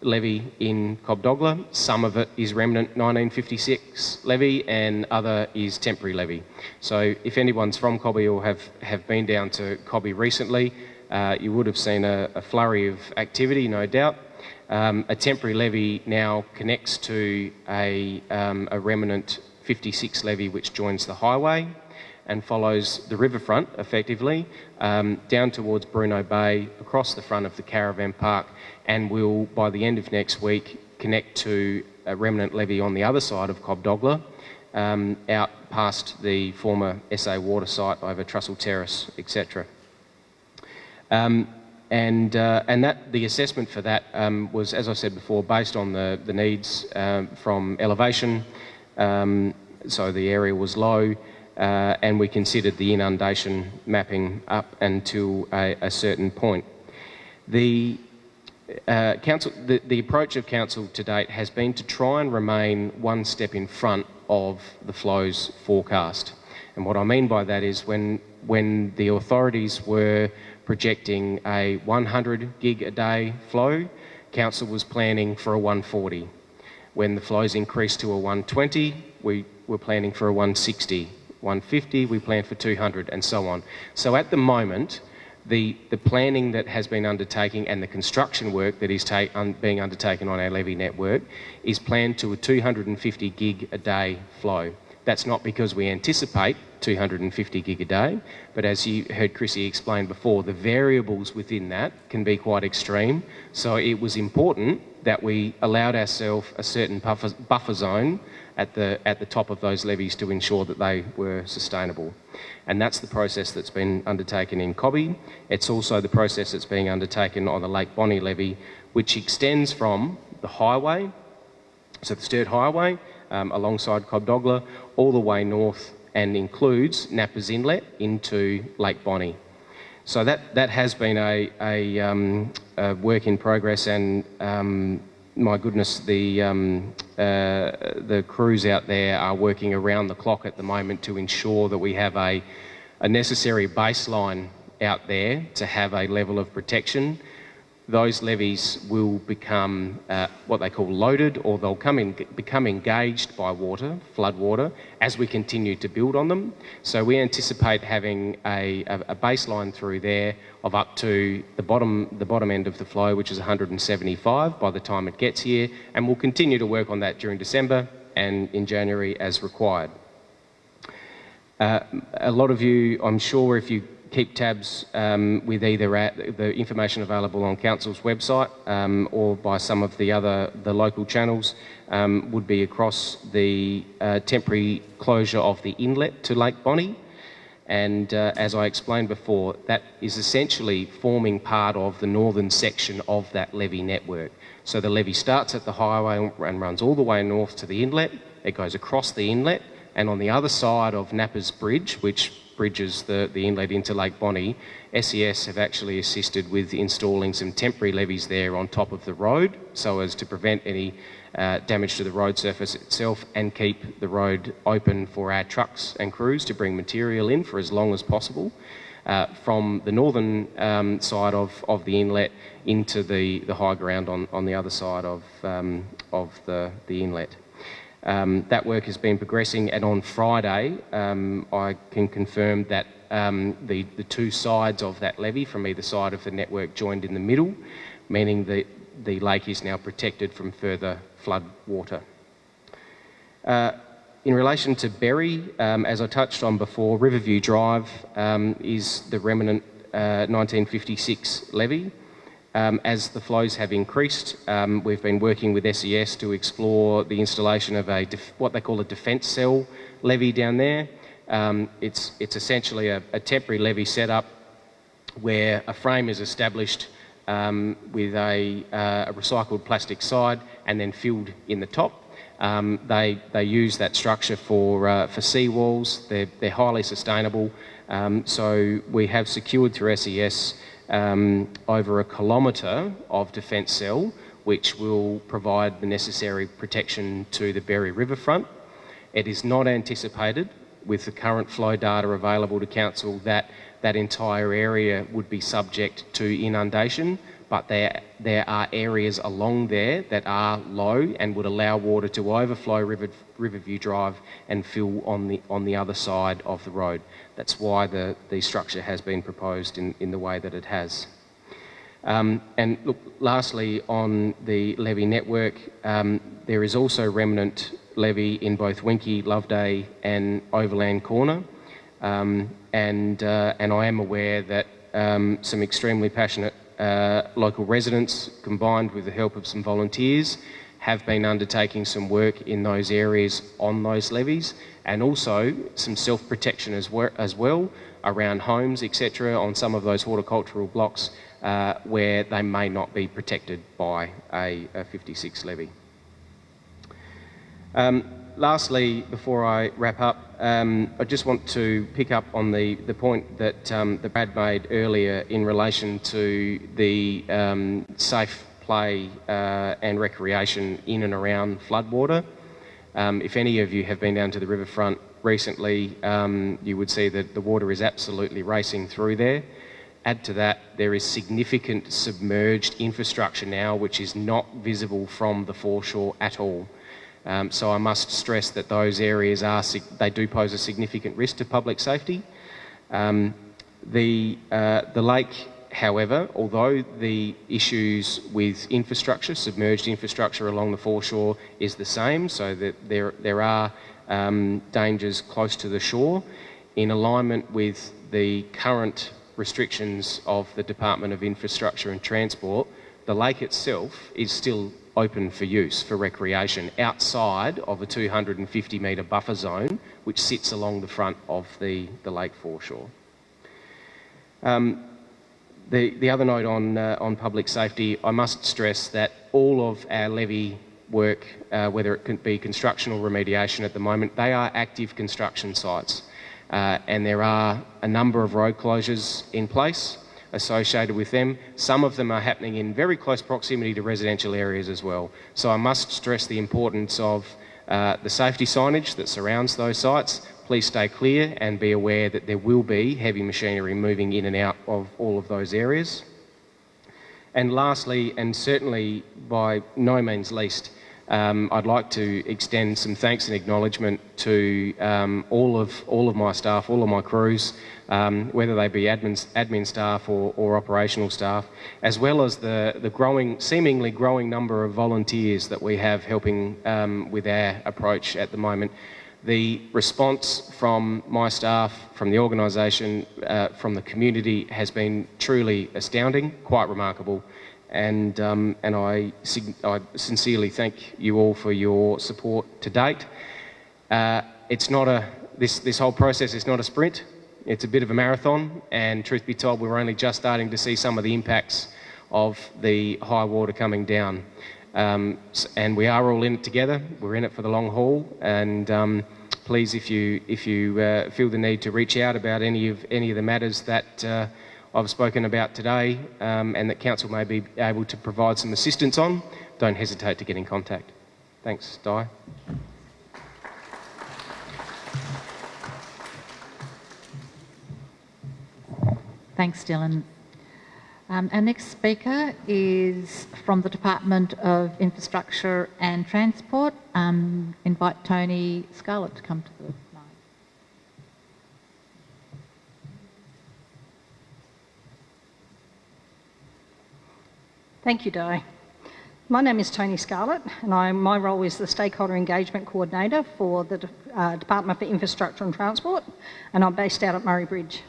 levee in Cobdogla. Some of it is remnant 1956 levee and other is temporary levee. So if anyone's from Cobby or have, have been down to Cobby recently, uh, you would have seen a, a, flurry of activity, no doubt. Um, a temporary levee now connects to a, um, a remnant 56 levee which joins the highway and follows the riverfront effectively um, down towards Bruno Bay across the front of the caravan park and will by the end of next week connect to a remnant levee on the other side of Cobdogla um, out past the former SA water site over Trussell Terrace etc. Um, and, uh, and that, the assessment for that um, was, as I said before, based on the, the needs um, from elevation. Um, so the area was low, uh, and we considered the inundation mapping up until a, a certain point. The, uh, council, the, the approach of council to date has been to try and remain one step in front of the flows forecast. And what I mean by that is when, when the authorities were projecting a 100 gig a day flow. Council was planning for a 140. When the flows increased to a 120, we were planning for a 160. 150, we planned for 200, and so on. So at the moment, the, the planning that has been undertaken and the construction work that is un, being undertaken on our levee network is planned to a 250 gig a day flow. That's not because we anticipate 250 gig a day, but as you heard Chrissy explain before, the variables within that can be quite extreme. So it was important that we allowed ourselves a certain buffer, buffer zone at the, at the top of those levees to ensure that they were sustainable. And that's the process that's been undertaken in Cobby. It's also the process that's being undertaken on the Lake Bonney levee, which extends from the highway, so the Sturt Highway, um, alongside Cobdogla, all the way north and includes Nappers Inlet into Lake Bonney. So that, that has been a, a, um, a work in progress and um, my goodness, the, um, uh, the crews out there are working around the clock at the moment to ensure that we have a, a necessary baseline out there to have a level of protection those levees will become uh, what they call loaded or they'll come in, become engaged by water, flood water, as we continue to build on them. So we anticipate having a, a, baseline through there of up to the bottom, the bottom end of the flow, which is 175 by the time it gets here, and we'll continue to work on that during December and in January as required. Uh, a lot of you, I'm sure if you keep tabs um, with either at the information available on Council's website um, or by some of the other the local channels um, would be across the uh, temporary closure of the inlet to Lake Bonney. And uh, as I explained before, that is essentially forming part of the northern section of that levee network. So the levee starts at the highway and runs all the way north to the inlet. It goes across the inlet, and on the other side of Napper's Bridge, which bridges the, the inlet into Lake Bonney, SES have actually assisted with installing some temporary levees there on top of the road so as to prevent any uh, damage to the road surface itself and keep the road open for our trucks and crews to bring material in for as long as possible. Uh, from the northern um, side of, of the inlet into the, the high ground on, on the other side of, um, of the, the inlet. Um, that work has been progressing, and on Friday, um, I can confirm that um, the, the two sides of that levee from either side of the network joined in the middle, meaning that the lake is now protected from further flood water. Uh, in relation to Berri, um, as I touched on before, Riverview Drive um, is the remnant uh, 1956 levee. Um, as the flows have increased, um, we've been working with SES to explore the installation of a what they call a defence cell levee down there. Um, it's, it's essentially a, a, temporary levee setup where a frame is established um, with a, uh, a, recycled plastic side and then filled in the top. Um, they, they use that structure for, uh, for seawalls. They're, they're highly sustainable. Um, so we have secured through SES um, over a kilometre of defence cell, which will provide the necessary protection to the Berri riverfront. It is not anticipated, with the current flow data available to Council, that that entire area would be subject to inundation, but there, there are areas along there that are low and would allow water to overflow River, Riverview Drive and fill on the, on the other side of the road. That's why the, the structure has been proposed in, in the way that it has. Um, and look, lastly, on the levee network, um, there is also remnant levee in both Winkie, Loveday and Overland Corner. Um, and, uh, and I am aware that um, some extremely passionate uh, local residents, combined with the help of some volunteers, have been undertaking some work in those areas on those levees and also some self-protection as, as, well around homes, etc., on some of those horticultural blocks uh, where they may not be protected by a, a 56 levee. Um, lastly, before I wrap up, um, I just want to pick up on the, the point that, um, that Brad made earlier in relation to the um, safe play uh, and recreation in and around floodwater. Um, if any of you have been down to the riverfront recently, um, you would see that the water is absolutely racing through there. Add to that, there is significant submerged infrastructure now which is not visible from the foreshore at all. Um, so I must stress that those areas are, they do pose a significant risk to public safety. Um, the, uh, the lake However, although the issues with infrastructure, submerged infrastructure along the foreshore is the same, so that there, there are um, dangers close to the shore, in alignment with the current restrictions of the Department of Infrastructure and Transport, the lake itself is still open for use for recreation outside of a 250 metre buffer zone which sits along the front of the, the lake foreshore. Um, the, the other note on, uh, on public safety, I must stress that all of our levee work, uh, whether it can be construction or remediation at the moment, they are active construction sites. Uh, and there are a number of road closures in place associated with them. Some of them are happening in very close proximity to residential areas as well. So I must stress the importance of uh, the safety signage that surrounds those sites, please stay clear and be aware that there will be heavy machinery moving in and out of all of those areas. And lastly, and certainly by no means least, um, I'd like to extend some thanks and acknowledgement to um, all of all of my staff, all of my crews, um, whether they be admin, admin staff or, or, operational staff, as well as the, the growing, seemingly growing number of volunteers that we have helping um, with our approach at the moment The response from my staff, from the organisation, uh, from the community has been truly astounding, quite remarkable, and, um, and I, I, sincerely thank you all for your support to date. Uh, it's not a, this, this whole process is not a sprint, it's a bit of a marathon, and truth be told, we're only just starting to see some of the impacts of the high water coming down. Um, and we are all in it together. We're in it for the long haul. And um, please, if you if you uh, feel the need to reach out about any of any of the matters that uh, I've spoken about today, um, and that council may be able to provide some assistance on, don't hesitate to get in contact. Thanks, Di. Thanks, Dylan. Um, our next speaker is from the Department of Infrastructure and Transport. Um, invite Tony Scarlett to come to the mic. Thank you, Di. My name is Tony Scarlett, and I, my role is the Stakeholder Engagement Coordinator for the uh, Department for Infrastructure and Transport, and I'm based out at Murray Bridge.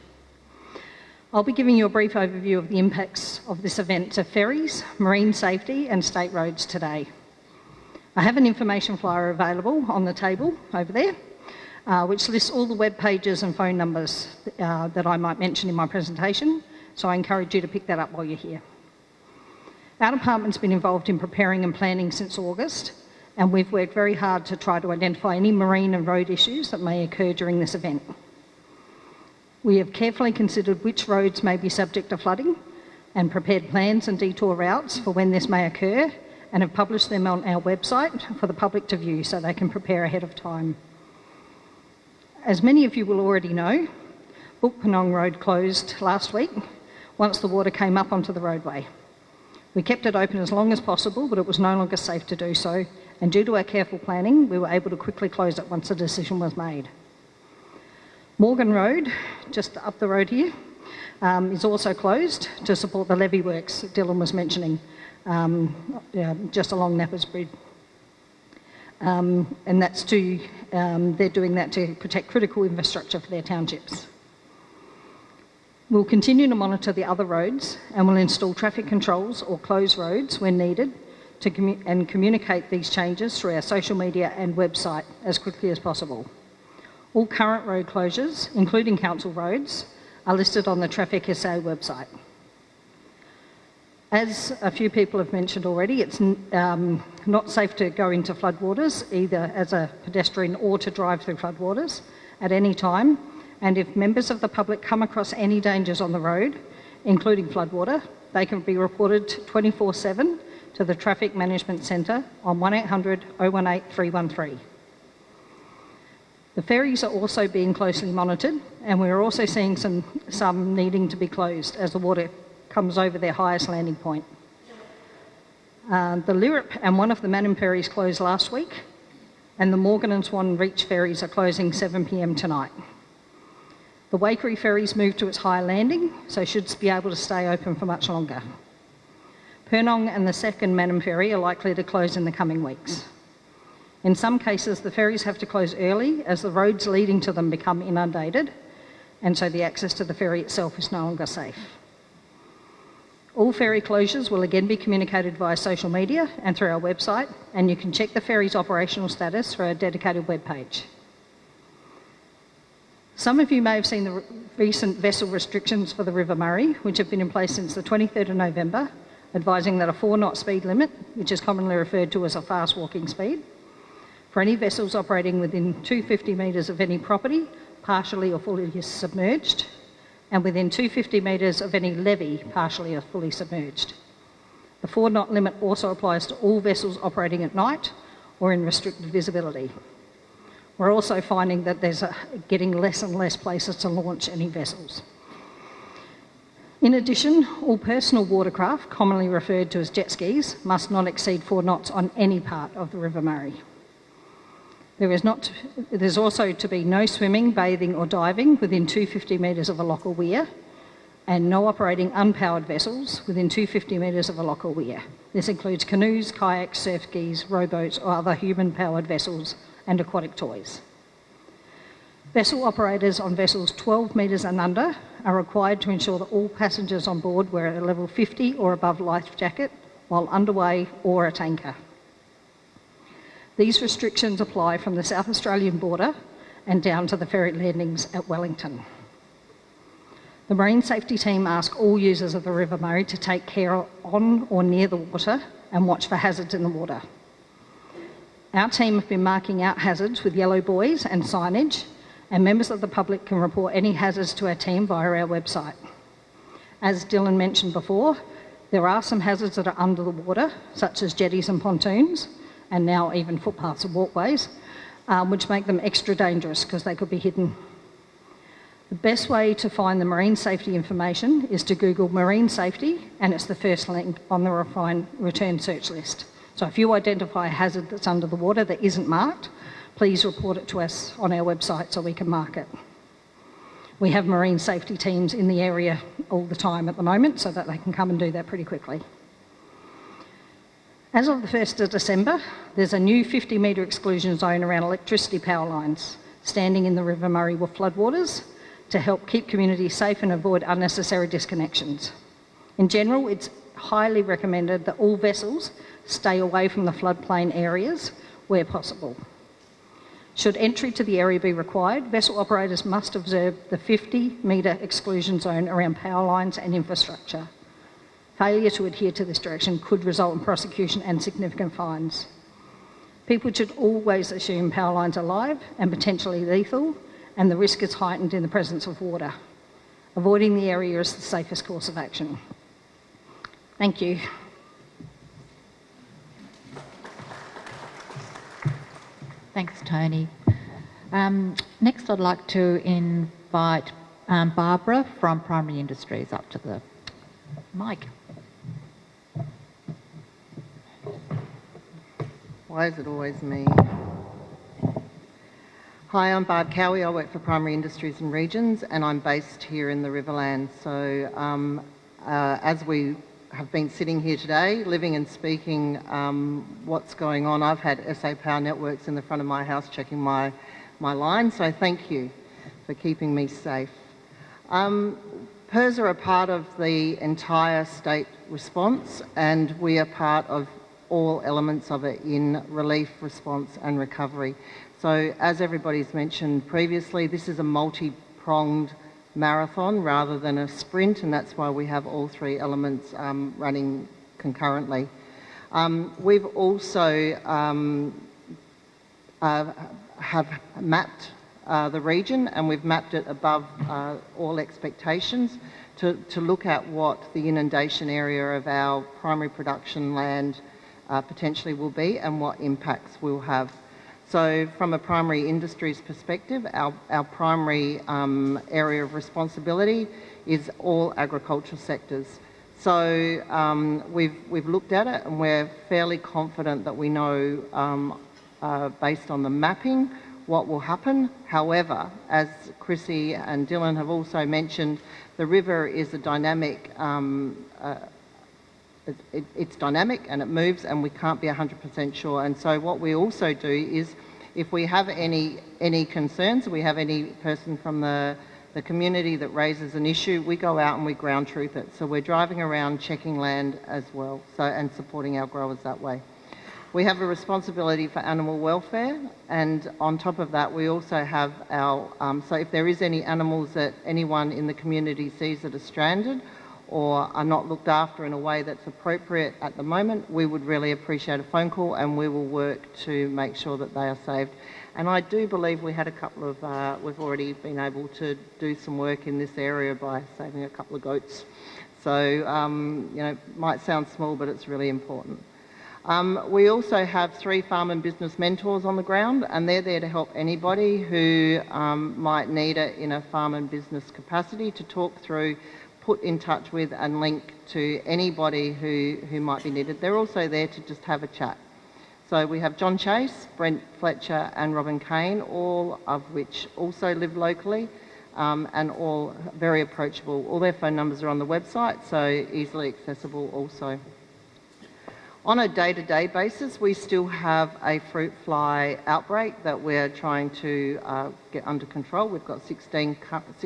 I'll be giving you a brief overview of the impacts of this event to ferries, marine safety and state roads today. I have an information flyer available on the table over there, uh, which lists all the web pages and phone numbers uh, that I might mention in my presentation, so I encourage you to pick that up while you're here. Our department's been involved in preparing and planning since August, and we've worked very hard to try to identify any marine and road issues that may occur during this event. We have carefully considered which roads may be subject to flooding and prepared plans and detour routes for when this may occur and have published them on our website for the public to view so they can prepare ahead of time. As many of you will already know, Bookpurnong Road closed last week once the water came up onto the roadway. We kept it open as long as possible, but it was no longer safe to do so, and due to our careful planning, we were able to quickly close it once a decision was made. Morgan Road, just up the road here, um, is also closed to support the levee works that Dylan was mentioning, um, yeah, just along Nappers Bridge. Um, and that's to, um, they're doing that to protect critical infrastructure for their townships. We'll continue to monitor the other roads and we'll install traffic controls or close roads when needed to commu and communicate these changes through our social media and website as quickly as possible. All current road closures, including council roads, are listed on the Traffic SA website. As a few people have mentioned already, it's um, not safe to go into floodwaters, either as a pedestrian or to drive through floodwaters at any time. And if members of the public come across any dangers on the road, including floodwater, they can be reported 24 7 to the Traffic Management Centre on 1800 018 313. The ferries are also being closely monitored, and we're also seeing some, some needing to be closed as the water comes over their highest landing point. Uh, the Lyrup and one of the Mannum ferries closed last week, and the Morgan and Swan Reach ferries are closing 7pm tonight. The Waikerie ferries moved to its higher landing, so should be able to stay open for much longer. Purnong and the second Mannum ferry are likely to close in the coming weeks. In some cases, the ferries have to close early as the roads leading to them become inundated, and so the access to the ferry itself is no longer safe. All ferry closures will again be communicated via social media and through our website, and you can check the ferry's operational status through our dedicated webpage. Some of you may have seen the recent vessel restrictions for the River Murray, which have been in place since the 23rd of November, advising that a four knot speed limit, which is commonly referred to as a fast walking speed, for any vessels operating within 250 metres of any property, partially or fully submerged, and within 250 metres of any levee, partially or fully submerged. The four knot limit also applies to all vessels operating at night or in restricted visibility. We're also finding that there's a, getting less and less places to launch any vessels. In addition, all personal watercraft, commonly referred to as jet skis, must not exceed four knots on any part of the River Murray. There is not, there's also to be no swimming, bathing or diving within 250 metres of a lock or weir and no operating unpowered vessels within 250 metres of a lock or weir. This includes canoes, kayaks, surf skis, rowboats or other human-powered vessels and aquatic toys. Vessel operators on vessels 12 metres and under are required to ensure that all passengers on board wear a level 50 or above life jacket while underway or at anchor. These restrictions apply from the South Australian border and down to the ferry landings at Wellington. The Marine Safety Team ask all users of the River Murray to take care on or near the water and watch for hazards in the water. Our team have been marking out hazards with yellow buoys and signage, and members of the public can report any hazards to our team via our website. As Dylan mentioned before, there are some hazards that are under the water, such as jetties and pontoons, and now even footpaths and walkways, um, which make them extra dangerous because they could be hidden. The best way to find the marine safety information is to Google marine safety, and it's the first link on the refine, return search list. So if you identify a hazard that's under the water that isn't marked, please report it to us on our website so we can mark it. We have marine safety teams in the area all the time at the moment so that they can come and do that pretty quickly. As of the 1st of December, there's a new 50 metre exclusion zone around electricity power lines standing in the River Murray with floodwaters to help keep communities safe and avoid unnecessary disconnections. In general, it's highly recommended that all vessels stay away from the floodplain areas where possible. Should entry to the area be required, vessel operators must observe the 50 metre exclusion zone around power lines and infrastructure. Failure to adhere to this direction could result in prosecution and significant fines. People should always assume power lines are live and potentially lethal, and the risk is heightened in the presence of water. Avoiding the area is the safest course of action. Thank you. Thanks, Tony. Um, next, I'd like to invite um, Barbara from Primary Industries up to the mic. Why is it always me? Hi, I'm Barb Cowie. I work for Primary Industries and Regions, and I'm based here in the Riverland. So, um, uh, as we have been sitting here today, living and speaking um, what's going on. I've had SA Power Networks in the front of my house checking my, my line, so thank you for keeping me safe. Um, PIRS are a part of the entire state response, and we are part of all elements of it in relief, response, and recovery. So, as everybody's mentioned previously, this is a multi pronged marathon rather than a sprint, and that's why we have all three elements um, running concurrently. Um, we've also um, uh, have mapped uh, the region and we've mapped it above uh, all expectations to, to look at what the inundation area of our primary production land uh, potentially will be and what impacts we'll have. So from a primary industries perspective, our, our primary um, area of responsibility is all agricultural sectors. So um, we've, we've looked at it and we're fairly confident that we know, um, uh, based on the mapping, what will happen. However, as Chrissy and Dylan have also mentioned, the river is a dynamic um, uh, it, it, it's dynamic and it moves and we can't be 100% sure. And so what we also do is if we have any, any concerns, we have any person from the, the community that raises an issue, we go out and we ground truth it. So we're driving around checking land as well so, and supporting our growers that way. We have a responsibility for animal welfare, and on top of that, we also have our. Um, so, if there is any animals that anyone in the community sees that are stranded or are not looked after in a way that's appropriate at the moment, we would really appreciate a phone call and we will work to make sure that they are saved. And I do believe we had a couple of, uh, we've already been able to do some work in this area by saving a couple of goats. So, um, you know, might sound small, but it's really important. Um, we also have three farm and business mentors on the ground, and they're there to help anybody who um, might need it in a farm and business capacity to talk through put in touch with and link to anybody who, who might be needed. They're also there to just have a chat. So we have John Chase, Brent Fletcher and Robin Kane, all of which also live locally um, and all very approachable. All their phone numbers are on the website, so easily accessible also. On a day-to-day basis, we still have a fruit fly outbreak that we're trying to uh, get under control. We've got 16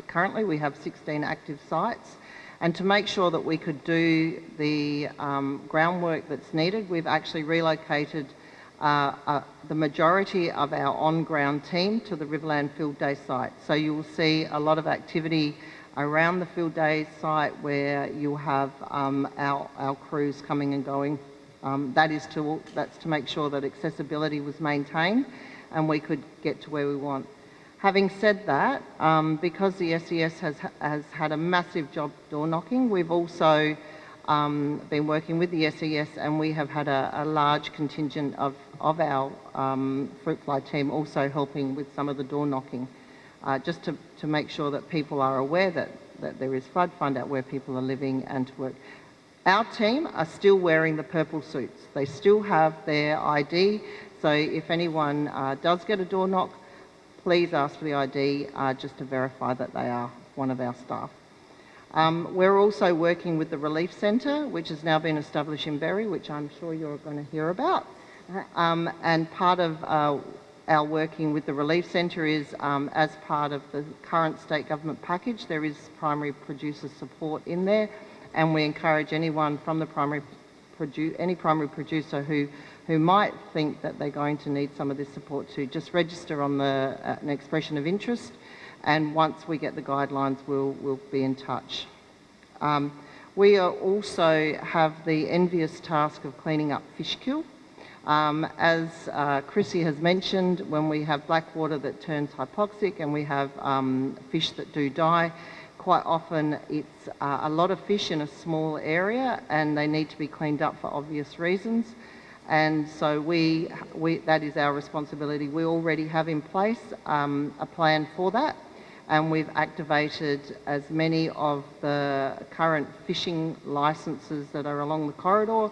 currently, we have 16 active sites. And to make sure that we could do the um, groundwork that's needed, we've actually relocated uh, uh, the majority of our on-ground team to the Riverland Field Day site. So you will see a lot of activity around the Field Day site where you'll have um, our, our crews coming and going um, that is to, that's to make sure that accessibility was maintained and we could get to where we want. Having said that, um, because the SES has, has had a massive job door knocking, we've also um, been working with the SES and we have had a, a large contingent of, of our um, fruit fly team also helping with some of the door knocking, uh, just to, to make sure that people are aware that, that there is flood, find out where people are living and to work. Our team are still wearing the purple suits. They still have their ID, so if anyone uh, does get a door knock, please ask for the ID uh, just to verify that they are one of our staff. Um, we're also working with the Relief Centre, which has now been established in Berri, which I'm sure you're going to hear about. Um, and part of uh, our working with the Relief Centre is, um, as part of the current state government package, there is primary producer support in there and we encourage anyone from the primary any primary producer who who might think that they're going to need some of this support to just register on the uh, an expression of interest and once we get the guidelines we'll we'll be in touch um, we also have the envious task of cleaning up fish kill um, as uh, Chrissy has mentioned, when we have black water that turns hypoxic and we have um, fish that do die, quite often it's uh, a lot of fish in a small area and they need to be cleaned up for obvious reasons. And so we, we that is our responsibility. We already have in place um, a plan for that and we've activated as many of the current fishing licences that are along the corridor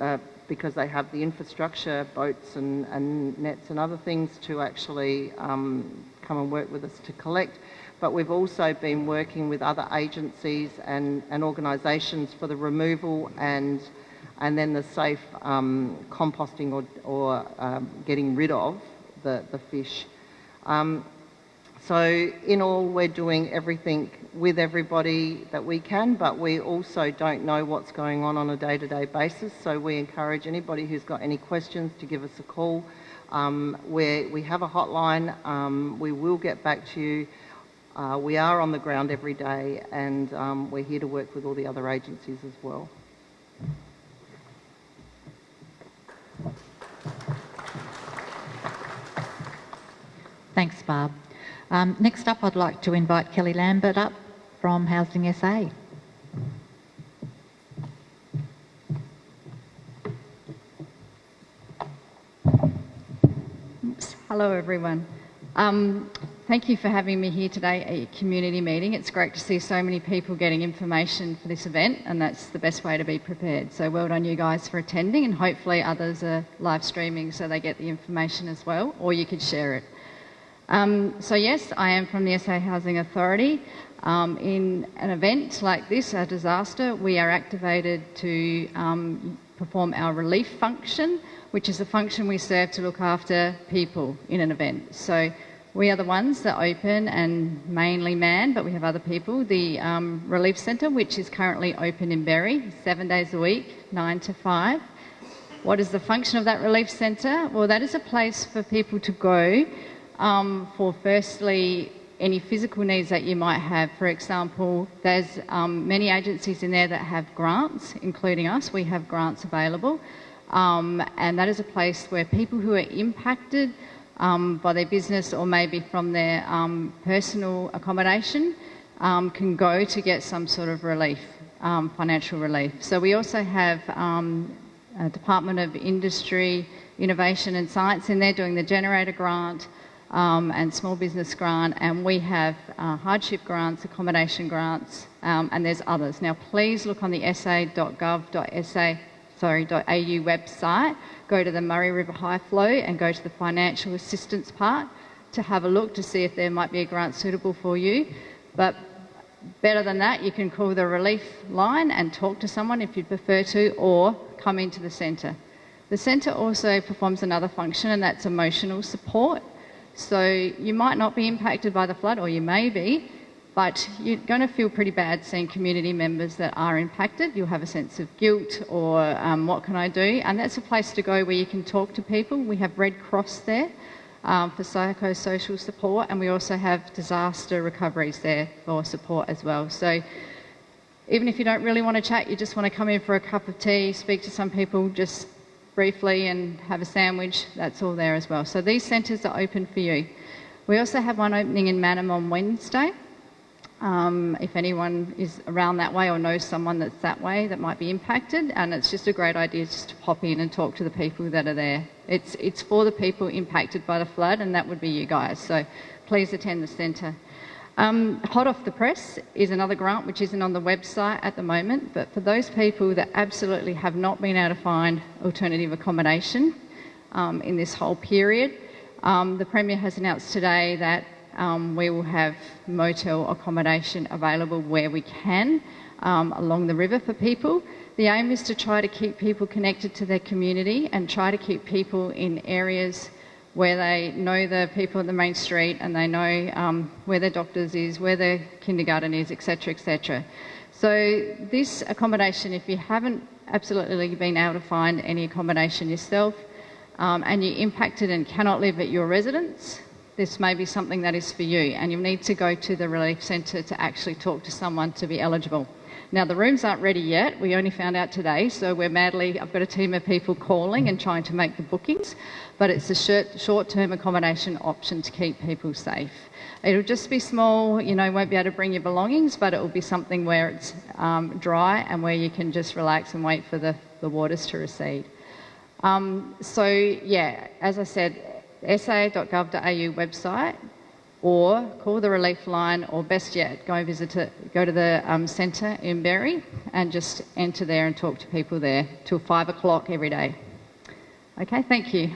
uh, because they have the infrastructure, boats and, and, nets and other things to actually um, come and work with us to collect but we've also been working with other agencies and, and organisations for the removal and and then the safe um, composting or, or um, getting rid of the, the fish. Um, so in all, we're doing everything with everybody that we can, but we also don't know what's going on on a day-to-day -day basis. So we encourage anybody who's got any questions to give us a call. Um, where we have a hotline, um, we will get back to you. Uh, we are on the ground every day and um, we're here to work with all the other agencies as well. Thanks, Barb. Um, next up, I'd like to invite Kelly Lambert up from Housing SA. Hello, everyone. Um, Thank you for having me here today at your community meeting. It's great to see so many people getting information for this event, and that's the best way to be prepared. So well done, you guys, for attending, and hopefully others are live streaming so they get the information as well, or you could share it. Um, so yes, I am from the SA Housing Authority. Um, in an event like this, a disaster, we are activated to um, perform our relief function, which is a function we serve to look after people in an event. So we are the ones that open and mainly man, but we have other people, the um, Relief Centre, which is currently open in Berri, seven days a week, nine to five. What is the function of that Relief Centre? Well, that is a place for people to go um, for firstly any physical needs that you might have. For example, there's um, many agencies in there that have grants, including us. We have grants available. Um, and that is a place where people who are impacted um, by their business or maybe from their um, personal accommodation um, can go to get some sort of relief, um, financial relief. So we also have a Department of Industry, Innovation and Science in there doing the generator grant um, and small business grant and we have uh, hardship grants, accommodation grants and there's others. Now please look on the sa.gov.sa sorry, .au website go to the Murray River High Flow and go to the financial assistance part to have a look to see if there might be a grant suitable for you. But better than that, you can call the relief line and talk to someone if you'd prefer to, or come into the centre. The centre also performs another function, and that's emotional support. So you might not be impacted by the flood, or you may be, but you're going to feel pretty bad seeing community members that are impacted. You'll have a sense of guilt or um, what can I do? And that's a place to go where you can talk to people. We have Red Cross there um, for psychosocial support, and we also have disaster recoveries there for support as well. So even if you don't really want to chat, you just want to come in for a cup of tea, speak to some people just briefly and have a sandwich, that's all there as well. So these centres are open for you. We also have one opening in Mannum on Wednesday. Um, if anyone is around that way or knows someone that's that way that might be impacted, and it's just a great idea just to pop in and talk to the people that are there. It's, it's for the people impacted by the flood, and that would be you guys. So please attend the centre. Um, Hot off the press is another grant which isn't on the website at the moment, but for those people that absolutely have not been able to find alternative accommodation um, in this whole period, um, the Premier has announced today that um, we will have motel accommodation available where we can um, along the river for people. The aim is to try to keep people connected to their community and try to keep people in areas where they know the people at the main street and they know um, where their doctors is, where their kindergarten is, etc., etc. So this accommodation, if you haven't absolutely been able to find any accommodation yourself um, and you're impacted and cannot live at your residence, this may be something that is for you and you'll need to go to the relief centre to actually talk to someone to be eligible. Now, the rooms aren't ready yet. We only found out today, so we're madly, I've got a team of people calling and trying to make the bookings, but it's a short term accommodation option to keep people safe. It'll just be small, you know, won't be able to bring your belongings, but it will be something where it's um, dry and where you can just relax and wait for the, the waters to recede. Um, so, yeah, as I said, sa.gov.au website, or call the relief line, or best yet, go visit it, go to the um, centre in Berri and just enter there and talk to people there till five o'clock every day. Okay, thank you.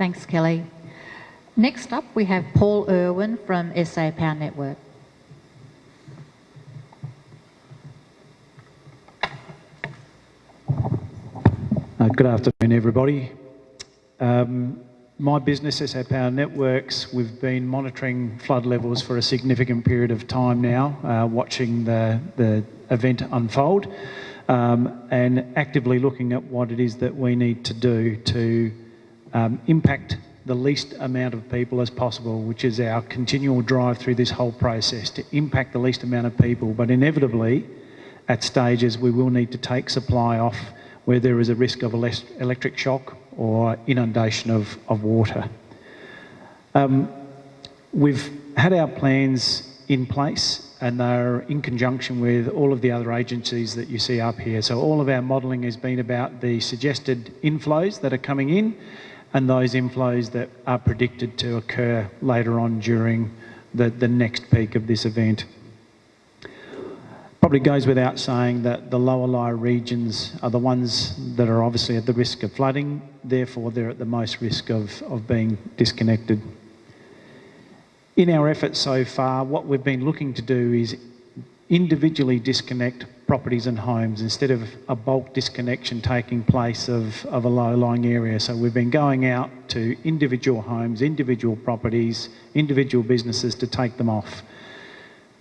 Thanks, Kelly. Next up, we have Paul Irwin from SA Power Network. Uh, good afternoon, everybody. Um, my business, SA Power Networks, we've been monitoring flood levels for a significant period of time now, uh, watching the, the event unfold um, and actively looking at what it is that we need to do to um, impact the least amount of people as possible, which is our continual drive through this whole process to impact the least amount of people. But inevitably, at stages, we will need to take supply off where there is a risk of electric shock or inundation of, of water. Um, we've had our plans in place and they're in conjunction with all of the other agencies that you see up here. So all of our modelling has been about the suggested inflows that are coming in and those inflows that are predicted to occur later on during the, the next peak of this event. Probably goes without saying that the lower lying regions are the ones that are obviously at the risk of flooding, therefore they're at the most risk of, of being disconnected. In our efforts so far, what we've been looking to do is individually disconnect properties and homes instead of a bulk disconnection taking place of, of a low-lying area. So we've been going out to individual homes, individual properties, individual businesses to take them off.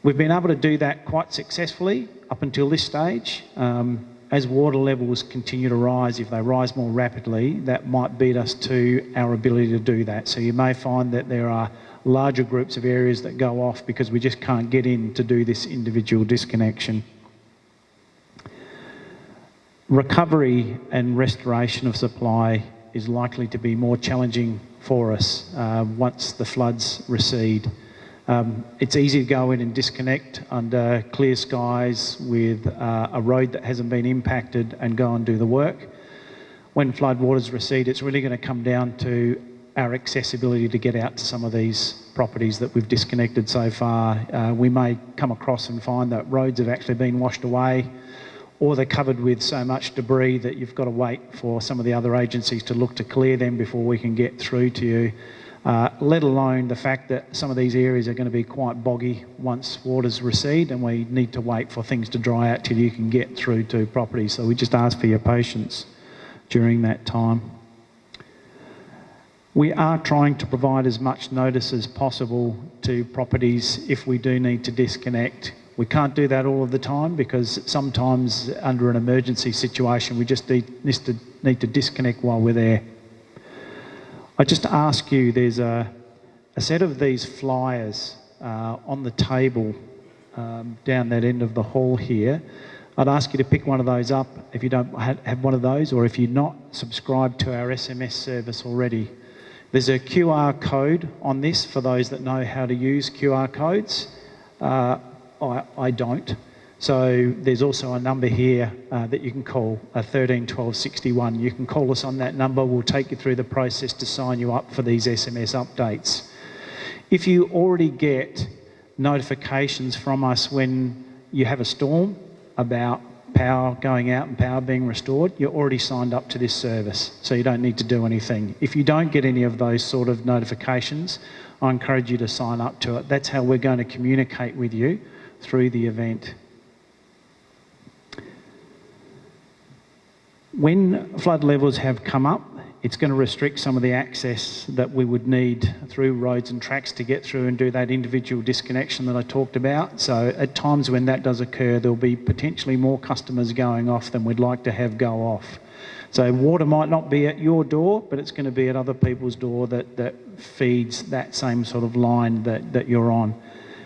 We've been able to do that quite successfully up until this stage. Um, as water levels continue to rise, if they rise more rapidly, that might beat us to our ability to do that. So you may find that there are larger groups of areas that go off because we just can't get in to do this individual disconnection. Recovery and restoration of supply is likely to be more challenging for us uh, once the floods recede. Um, it's easy to go in and disconnect under clear skies with uh, a road that hasn't been impacted and go and do the work. When floodwaters recede, it's really going to come down to our accessibility to get out to some of these properties that we've disconnected so far. Uh, we may come across and find that roads have actually been washed away or they're covered with so much debris that you've got to wait for some of the other agencies to look to clear them before we can get through to you. uh, let alone the fact that some of these areas are going to be quite boggy once waters recede and we need to wait for things to dry out till you can get through to properties. So we just ask for your patience during that time. We are trying to provide as much notice as possible to properties if we do need to disconnect. We can't do that all of the time because sometimes under an emergency situation we just need, to, need to disconnect while we're there. I just ask you, there's a, a set of these flyers uh, on the table um, down that end of the hall here. I'd ask you to pick one of those up if you don't have one of those or if you're not subscribed to our SMS service already. There's a QR code on this for those that know how to use QR codes. Uh, I, I don't. So there's also a number here uh, that you can call, a 13 12 61. You can call us on that number. We'll take you through the process to sign you up for these SMS updates. If you already get notifications from us when you have a storm about power going out and power being restored, you're already signed up to this service, so you don't need to do anything. If you don't get any of those sort of notifications, I encourage you to sign up to it. That's how we're going to communicate with you through the event. When flood levels have come up, it's going to restrict some of the access that we would need through roads and tracks to get through and do that individual disconnection that I talked about. So at times when that does occur, there'll be potentially more customers going off than we'd like to have go off. So water might not be at your door, but it's going to be at other people's door that, that feeds that same sort of line that, that you're on.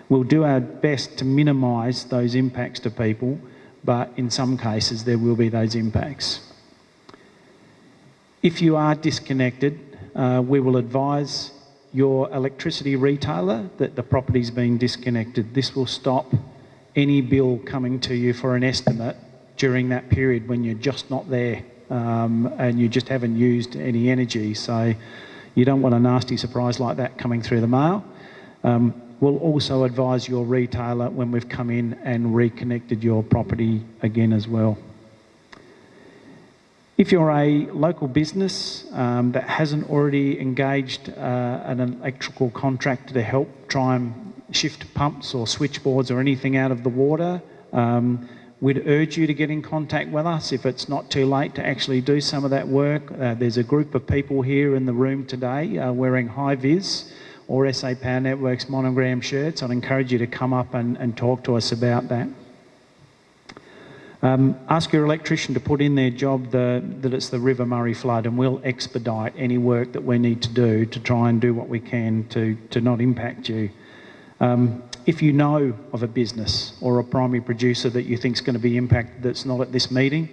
We'll do our best to minimise those impacts to people, but in some cases there will be those impacts. If you are disconnected, uh, we will advise your electricity retailer that the property's been disconnected. This will stop any bill coming to you for an estimate during that period when you're just not there um, and you just haven't used any energy. So you don't want a nasty surprise like that coming through the mail. Um, we'll also advise your retailer when we've come in and reconnected your property again as well. If you're a local business um, that hasn't already engaged uh, an electrical contractor to help try and shift pumps or switchboards or anything out of the water, um, we'd urge you to get in contact with us if it's not too late to actually do some of that work. Uh, there's a group of people here in the room today uh, wearing high vis or SA Power Networks monogram shirts. I'd encourage you to come up and, and talk to us about that. Um, ask your electrician to put in their job the, that it's the River Murray flood and we'll expedite any work that we need to do to try and do what we can to, to not impact you. Um, if you know of a business or a primary producer that you think is going to be impacted that's not at this meeting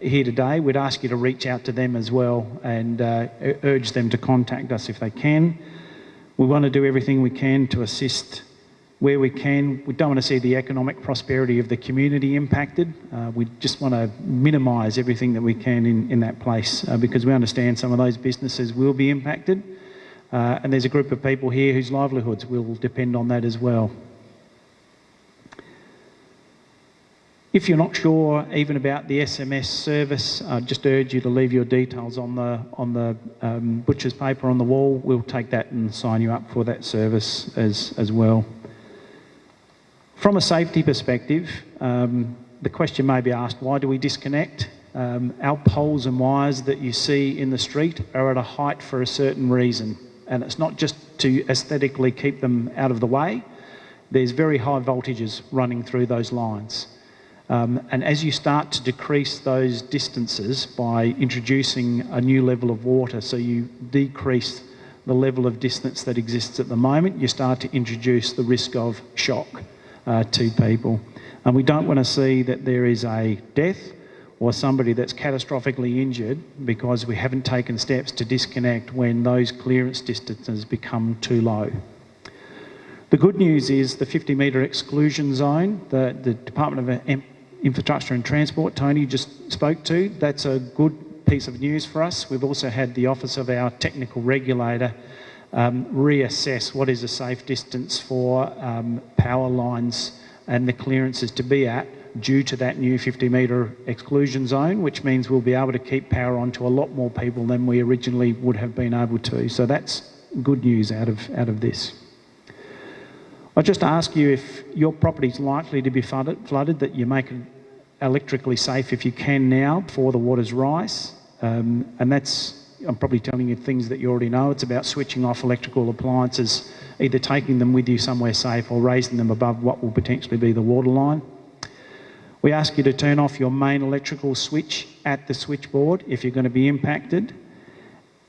here today, we'd ask you to reach out to them as well and uh, urge them to contact us if they can. We want to do everything we can to assist where we can. We don't want to see the economic prosperity of the community impacted. Uh, we just want to minimise everything that we can in, in that place uh, because we understand some of those businesses will be impacted. Uh, and there's a group of people here whose livelihoods will depend on that as well. If you're not sure even about the SMS service, I just urge you to leave your details on the on the um, butcher's paper on the wall. We'll take that and sign you up for that service as as well. From a safety perspective, um, the question may be asked, why do we disconnect? Um, our poles and wires that you see in the street are at a height for a certain reason. And it's not just to aesthetically keep them out of the way. There's very high voltages running through those lines. Um, and as you start to decrease those distances by introducing a new level of water, so you decrease the level of distance that exists at the moment, you start to introduce the risk of shock uh, to people. And we don't want to see that there is a death or somebody that's catastrophically injured because we haven't taken steps to disconnect when those clearance distances become too low. The good news is the 50 metre exclusion zone, the, the Department of Infrastructure and Transport, Tony just spoke to, that's a good piece of news for us. We've also had the Office of our Technical Regulator um, reassess what is a safe distance for um, power lines and the clearances to be at due to that new 50 metre exclusion zone, which means we'll be able to keep power on to a lot more people than we originally would have been able to. So that's good news out of, out of this. I just ask you if your property is likely to be flooded, flooded, that you make electrically safe if you can now before the waters rise. Um, and that's, I'm probably telling you things that you already know. It's about switching off electrical appliances, either taking them with you somewhere safe or raising them above what will potentially be the water line. We ask you to turn off your main electrical switch at the switchboard if you're going to be impacted.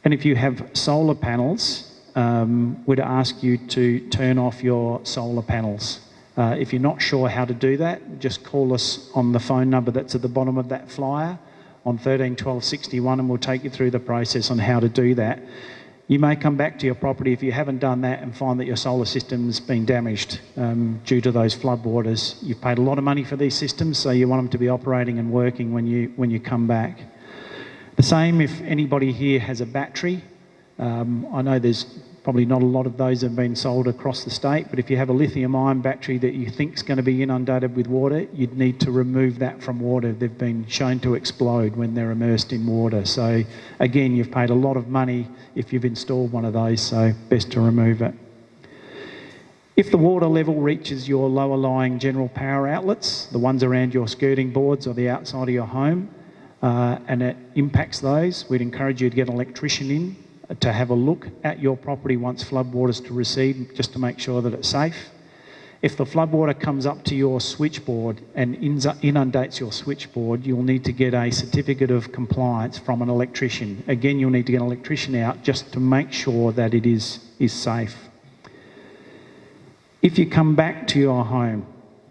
And if you have solar panels, um, we'd ask you to turn off your solar panels. Uh, if you're not sure how to do that, just call us on the phone number that's at the bottom of that flyer on 13 12 61 and we'll take you through the process on how to do that. You may come back to your property if you haven't done that and find that your solar system's been damaged um, due to those floodwaters. You've paid a lot of money for these systems, so you want them to be operating and working when you, when you come back. The same if anybody here has a battery. Um, I know there's Probably not a lot of those have been sold across the state, but if you have a lithium ion battery that you think is going to be inundated with water, you'd need to remove that from water. They've been shown to explode when they're immersed in water. So again, you've paid a lot of money if you've installed one of those, so best to remove it. If the water level reaches your lower lying general power outlets, the ones around your skirting boards or the outside of your home, uh, and it impacts those, we'd encourage you to get an electrician in to have a look at your property once floodwaters to recede, just to make sure that it's safe. If the floodwater comes up to your switchboard and inundates your switchboard, you'll need to get a certificate of compliance from an electrician. Again, you'll need to get an electrician out just to make sure that it is, is safe. If you come back to your home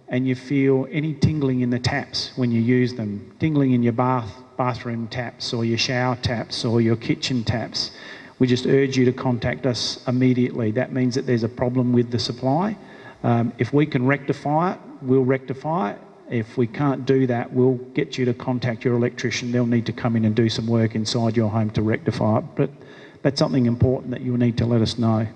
and you feel any tingling in the taps when you use them, tingling in your bath, bathroom taps or your shower taps or your kitchen taps, we just urge you to contact us immediately. That means that there's a problem with the supply. Um, if we can rectify it, we'll rectify it. If we can't do that, we'll get you to contact your electrician. They'll need to come in and do some work inside your home to rectify it. But that's something important that you'll need to let us know.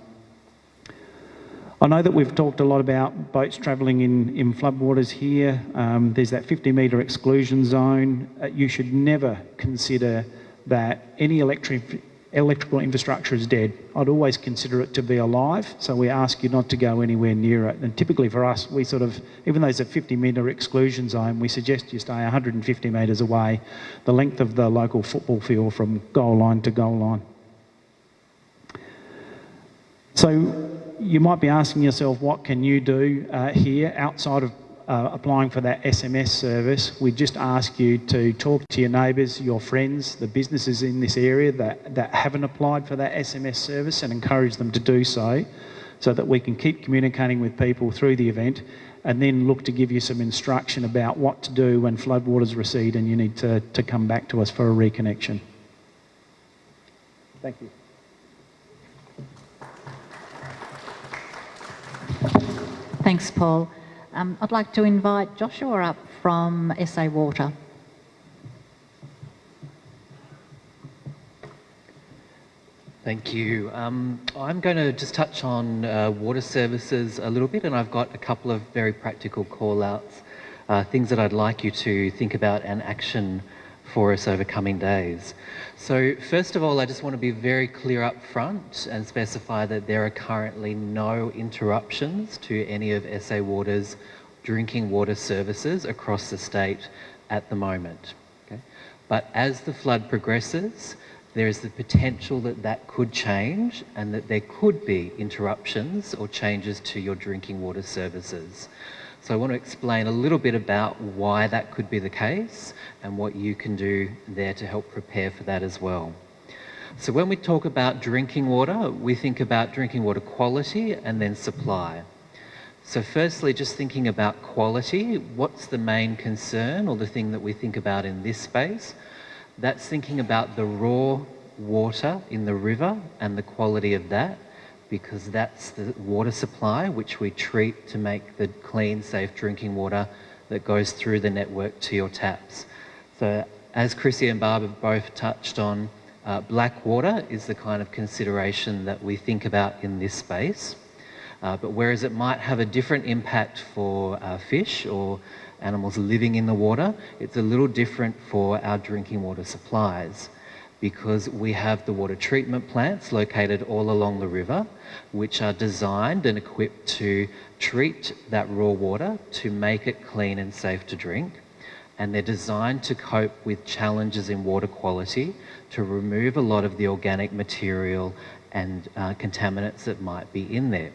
I know that we've talked a lot about boats travelling in, in floodwaters here. Um, there's that 50 metre exclusion zone. Uh, you should never consider that any electric, electrical infrastructure is dead. I'd always consider it to be alive, so we ask you not to go anywhere near it. And typically for us, we sort of, even though it's a 50 metre exclusion zone, we suggest you stay 150 metres away, the length of the local football field from goal line to goal line. So you might be asking yourself, what can you do uh, here outside of uh, applying for that SMS service, we just ask you to talk to your neighbours, your friends, the businesses in this area that, that haven't applied for that SMS service and encourage them to do so, so that we can keep communicating with people through the event and then look to give you some instruction about what to do when floodwaters recede and you need to, to come back to us for a reconnection. Thank you. Thanks, Paul. Um, I'd like to invite Joshua up from SA Water. Thank you. Um, I'm going to just touch on uh, water services a little bit, and I've got a couple of very practical call outs, uh, things that I'd like you to think about and action for us over coming days. So first of all, I just want to be very clear up front and specify that there are currently no interruptions to any of SA Water's drinking water services across the state at the moment. Okay? But as the flood progresses, there is the potential that that could change and that there could be interruptions or changes to your drinking water services. So I want to explain a little bit about why that could be the case and what you can do there to help prepare for that as well. So when we talk about drinking water, we think about drinking water quality and then supply. So firstly, just thinking about quality, what's the main concern or the thing that we think about in this space? That's thinking about the raw water in the river and the quality of that because that's the water supply which we treat to make the clean, safe drinking water that goes through the network to your taps. So as Chrissy and Barb have both touched on, uh, black water is the kind of consideration that we think about in this space. Uh, but whereas it might have a different impact for uh, fish or animals living in the water, it's a little different for our drinking water supplies. Because we have the water treatment plants located all along the river, which are designed and equipped to treat that raw water to make it clean and safe to drink. And they're designed to cope with challenges in water quality, to remove a lot of the organic material and uh, contaminants that might be in there.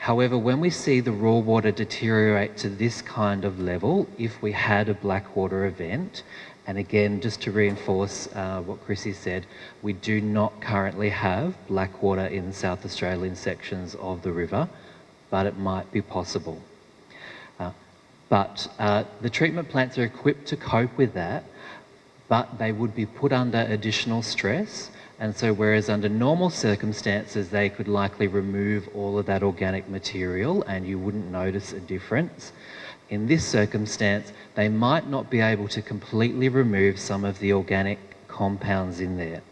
However, when we see the raw water deteriorate to this kind of level, if we had a blackwater event, and again, just to reinforce uh, what Chrissy said, we do not currently have black water in South Australian sections of the river, but it might be possible. Uh, but uh, the treatment plants are equipped to cope with that, but they would be put under additional stress. And so, whereas under normal circumstances, they could likely remove all of that organic material and you wouldn't notice a difference, in this circumstance, they might not be able to completely remove some of the organic compounds in there.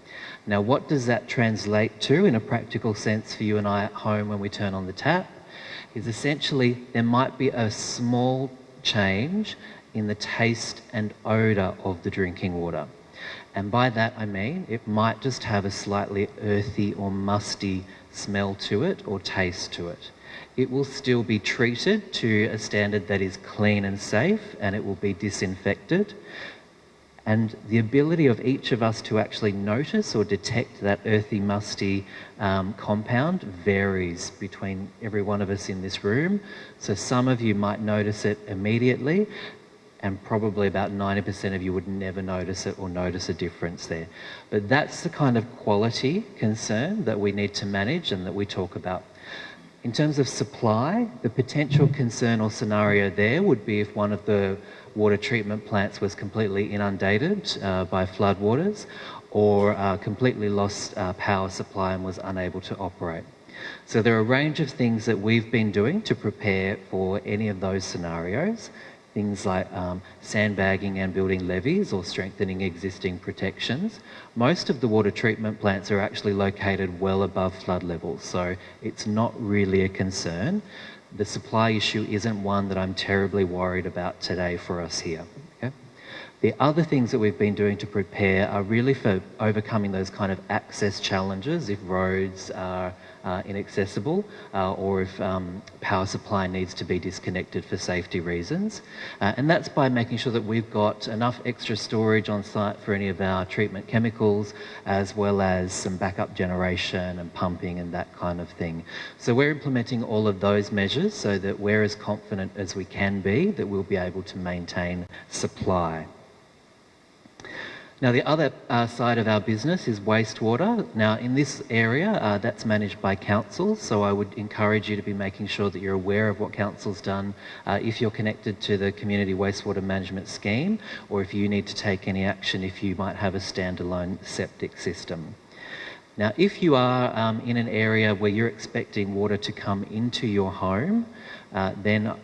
Now, what does that translate to in a practical sense for you and I at home when we turn on the tap? Is essentially there might be a small change in the taste and odour of the drinking water. And by that I mean it might just have a slightly earthy or musty smell to it or taste to it it will still be treated to a standard that is clean and safe and it will be disinfected. And the ability of each of us to actually notice or detect that earthy, musty um, compound varies between every one of us in this room. So some of you might notice it immediately, and probably about 90% of you would never notice it or notice a difference there. But that's the kind of quality concern that we need to manage and that we talk about in terms of supply, the potential concern or scenario there would be if one of the water treatment plants was completely inundated uh, by floodwaters or uh, completely lost uh, power supply and was unable to operate. So there are a range of things that we've been doing to prepare for any of those scenarios things like um, sandbagging and building levees or strengthening existing protections. Most of the water treatment plants are actually located well above flood levels, so it's not really a concern. The supply issue isn't one that I'm terribly worried about today for us here. Okay? The other things that we've been doing to prepare are really for overcoming those kind of access challenges if roads are uh, inaccessible uh, or if um, power supply needs to be disconnected for safety reasons. Uh, and that's by making sure that we've got enough extra storage on site for any of our treatment chemicals as well as some backup generation and pumping and that kind of thing. So we're implementing all of those measures so that we're as confident as we can be that we'll be able to maintain supply. Now, the other uh, side of our business is wastewater. Now, in this area, uh, that's managed by councils, so I would encourage you to be making sure that you're aware of what council's done uh, if you're connected to the Community Wastewater Management Scheme, or if you need to take any action if you might have a standalone septic system. Now, if you are um, in an area where you're expecting water to come into your home, uh, then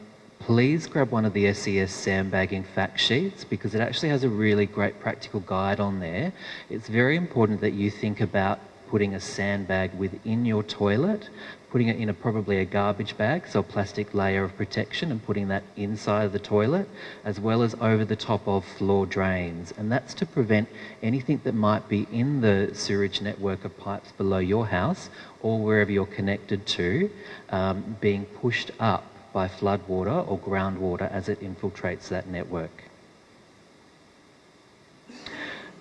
please grab one of the SES sandbagging fact sheets because it actually has a really great practical guide on there. It's very important that you think about putting a sandbag within your toilet, putting it in a probably a garbage bag, so a plastic layer of protection, and putting that inside of the toilet, as well as over the top of floor drains. And that's to prevent anything that might be in the sewerage network of pipes below your house or wherever you're connected to um, being pushed up by floodwater or groundwater as it infiltrates that network.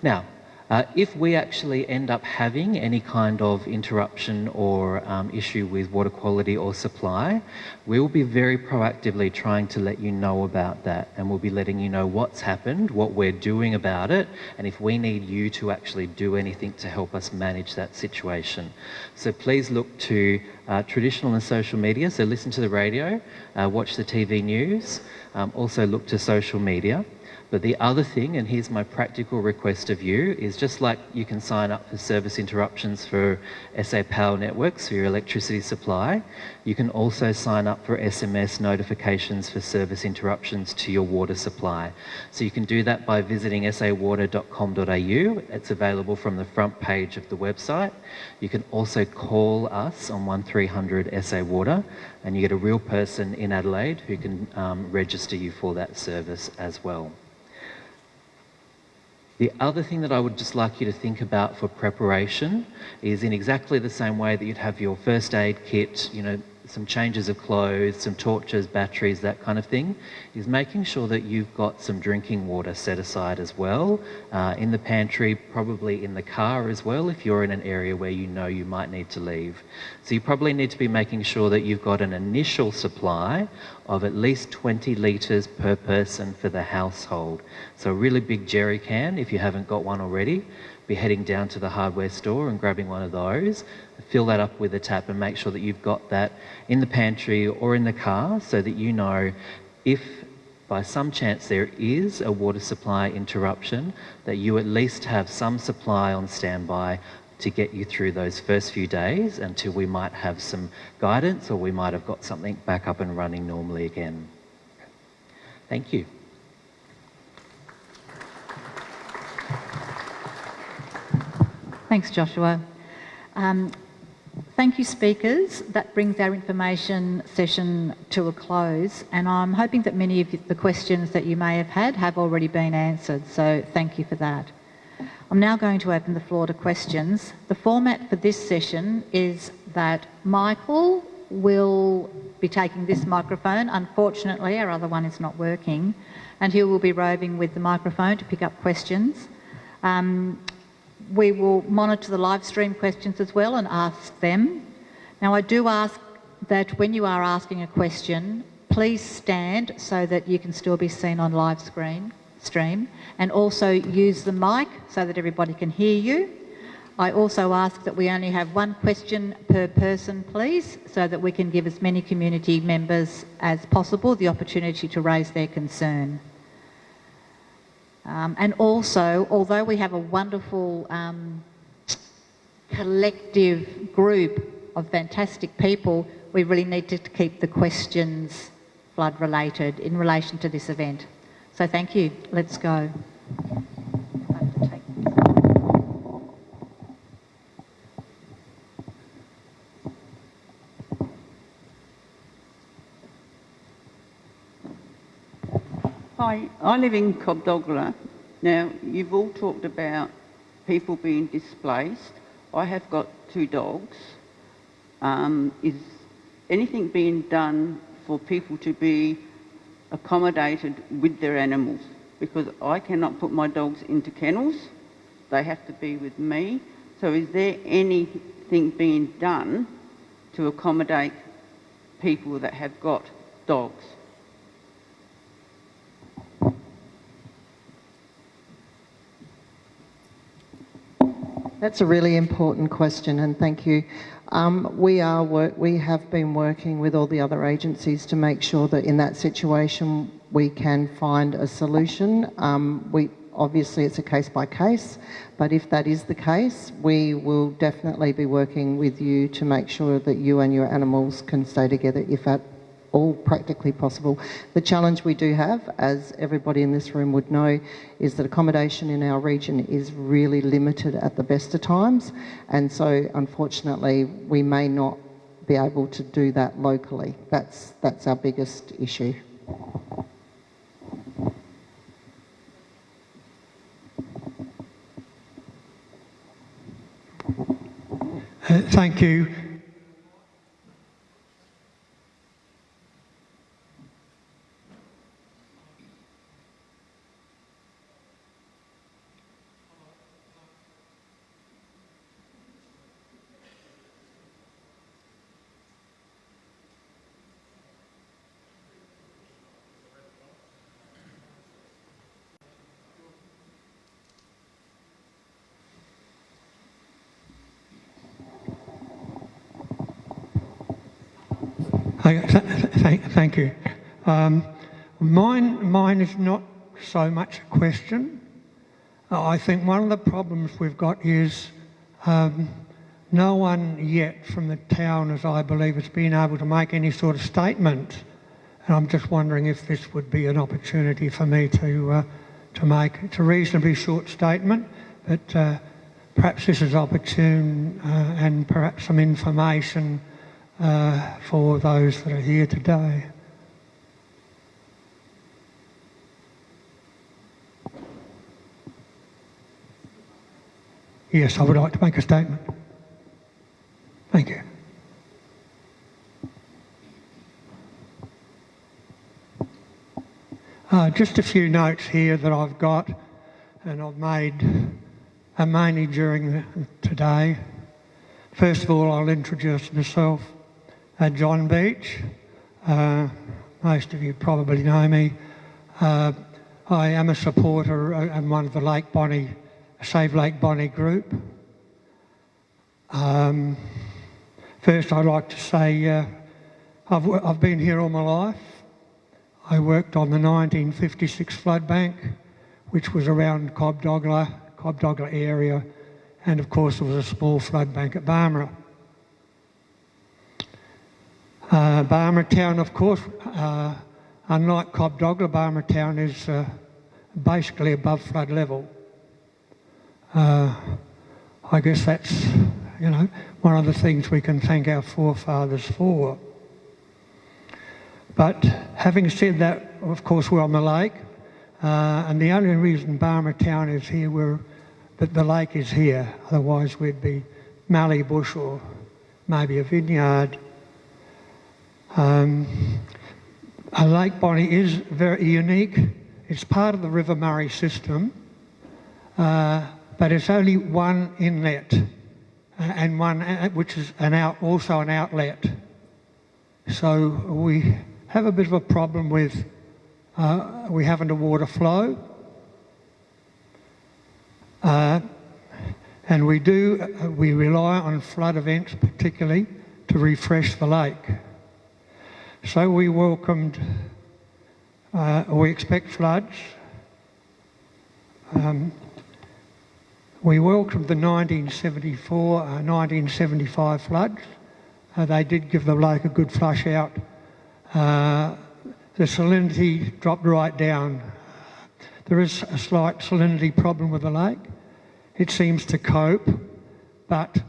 Now, uh, if we actually end up having any kind of interruption or um, issue with water quality or supply, we will be very proactively trying to let you know about that and we'll be letting you know what's happened, what we're doing about it, and if we need you to actually do anything to help us manage that situation. So please look to uh, traditional and social media, so listen to the radio, uh, watch the TV news, um, also look to social media. But the other thing, and here's my practical request of you, is just like you can sign up for service interruptions for SA Power Networks for your electricity supply, you can also sign up for SMS notifications for service interruptions to your water supply. So you can do that by visiting sawater.com.au. It's available from the front page of the website. You can also call us on 1300 SA Water, and you get a real person in Adelaide who can um, register you for that service as well. The other thing that I would just like you to think about for preparation is in exactly the same way that you'd have your first aid kit, you know, some changes of clothes, some torches, batteries, that kind of thing, is making sure that you've got some drinking water set aside as well, uh, in the pantry, probably in the car as well, if you're in an area where you know you might need to leave. So you probably need to be making sure that you've got an initial supply of at least 20 litres per person for the household. So a really big jerry can, if you haven't got one already, be heading down to the hardware store and grabbing one of those, fill that up with a tap and make sure that you've got that in the pantry or in the car so that you know if by some chance there is a water supply interruption, that you at least have some supply on standby to get you through those first few days until we might have some guidance or we might have got something back up and running normally again. Thank you. Thanks, Joshua. Um, thank you, speakers. That brings our information session to a close, and I'm hoping that many of the questions that you may have had have already been answered, so thank you for that. I'm now going to open the floor to questions. The format for this session is that Michael will be taking this microphone. Unfortunately, our other one is not working, and he will be roving with the microphone to pick up questions. Um, we will monitor the live stream questions as well and ask them. Now, I do ask that when you are asking a question, please stand so that you can still be seen on live screen stream and also use the mic so that everybody can hear you. I also ask that we only have one question per person, please, so that we can give as many community members as possible the opportunity to raise their concern. Um, and also, although we have a wonderful um, collective group of fantastic people, we really need to keep the questions flood related in relation to this event. So thank you. Let's go. Hi, I live in Cobdogla. Now, you've all talked about people being displaced. I have got two dogs. Um, is anything being done for people to be accommodated with their animals? Because I cannot put my dogs into kennels. They have to be with me. So is there anything being done to accommodate people that have got dogs? That's a really important question, and thank you. Um, we are work, we have been working with all the other agencies to make sure that in that situation we can find a solution. Um, we obviously it's a case by case, but if that is the case, we will definitely be working with you to make sure that you and your animals can stay together if at all practically possible. The challenge we do have, as everybody in this room would know, is that accommodation in our region is really limited at the best of times. And so, unfortunately, we may not be able to do that locally. That's, that's our biggest issue. Uh, thank you. Thank, thank you. Um, mine, mine is not so much a question. Uh, I think one of the problems we've got is um, no one yet from the town, as I believe, has been able to make any sort of statement. And I'm just wondering if this would be an opportunity for me to uh, to make. It's a reasonably short statement, but uh, perhaps this is opportune uh, and perhaps some information uh, for those that are here today. Yes, I would like to make a statement. Thank you. Uh, just a few notes here that I've got and I've made uh, mainly during the, today. First of all, I'll introduce myself. Uh, John Beach. Uh, most of you probably know me. Uh, I am a supporter and one of the Lake Bonney, Save Lake Bonney group. Um, first, I'd like to say uh, I've, I've been here all my life. I worked on the 1956 flood bank, which was around Cobdogla, Cobdogla area, and of course there was a small flood bank at Barmera. Uh, Barmera Town, of course, uh, unlike Cobdogla, Barmera Town is uh, basically above flood level. Uh, I guess that's, you know, one of the things we can thank our forefathers for. But having said that, of course, we're on the lake, uh, and the only reason Barmera Town is here, we're, that the lake is here. Otherwise, we'd be mallee bush or maybe a vineyard. Um, Lake Bonney is very unique. It's part of the River Murray system, uh, but it's only one inlet uh, and one uh, which is an out, also an outlet. So we have a bit of a problem with uh, we have underwater flow. Uh, and we do, uh, we rely on flood events particularly to refresh the lake. So we welcomed, uh, we expect floods. Um, we welcomed the 1974, 1975 uh, floods. Uh, they did give the lake a good flush out uh, the salinity dropped right down. There is a slight salinity problem with the lake. It seems to cope, but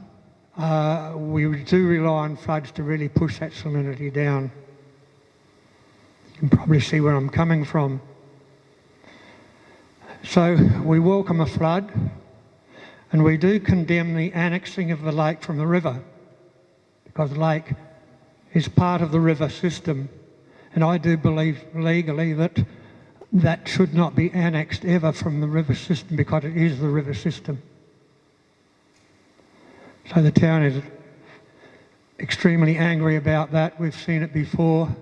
uh, we do rely on floods to really push that salinity down. You can probably see where I'm coming from. So we welcome a flood, and we do condemn the annexing of the lake from the river, because the lake is part of the river system. And I do believe legally that that should not be annexed ever from the river system because it is the river system. So the town is extremely angry about that. We've seen it before.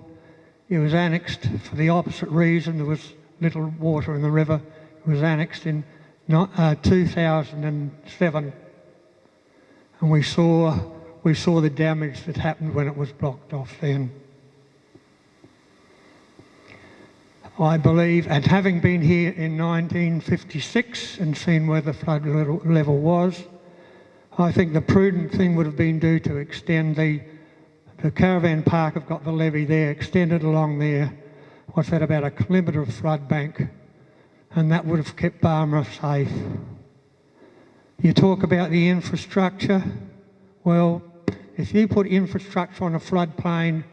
It was annexed for the opposite reason. There was little water in the river. It was annexed in uh, 2007. And we saw we saw the damage that happened when it was blocked off then. I believe, and having been here in 1956 and seen where the flood level was, I think the prudent thing would have been do to extend the, the caravan park have got the levee there, extended along there, what's that, about a kilometre of flood bank, and that would have kept Barmera safe. You talk about the infrastructure, well, if you put infrastructure on a floodplain,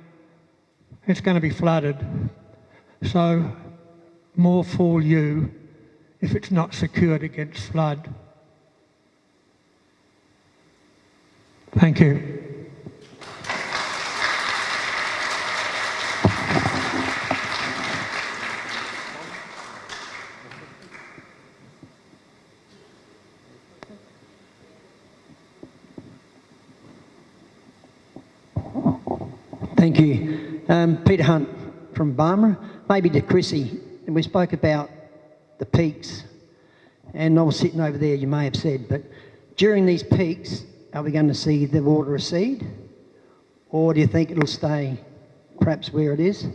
it's going to be flooded. So more fool you if it's not secured against flood. Thank you. Thank you. Um, Peter Hunt from Barmera. Maybe to Chrissy, and we spoke about the peaks, and I was sitting over there, you may have said, but during these peaks, are we going to see the water recede? Or do you think it'll stay perhaps where it is?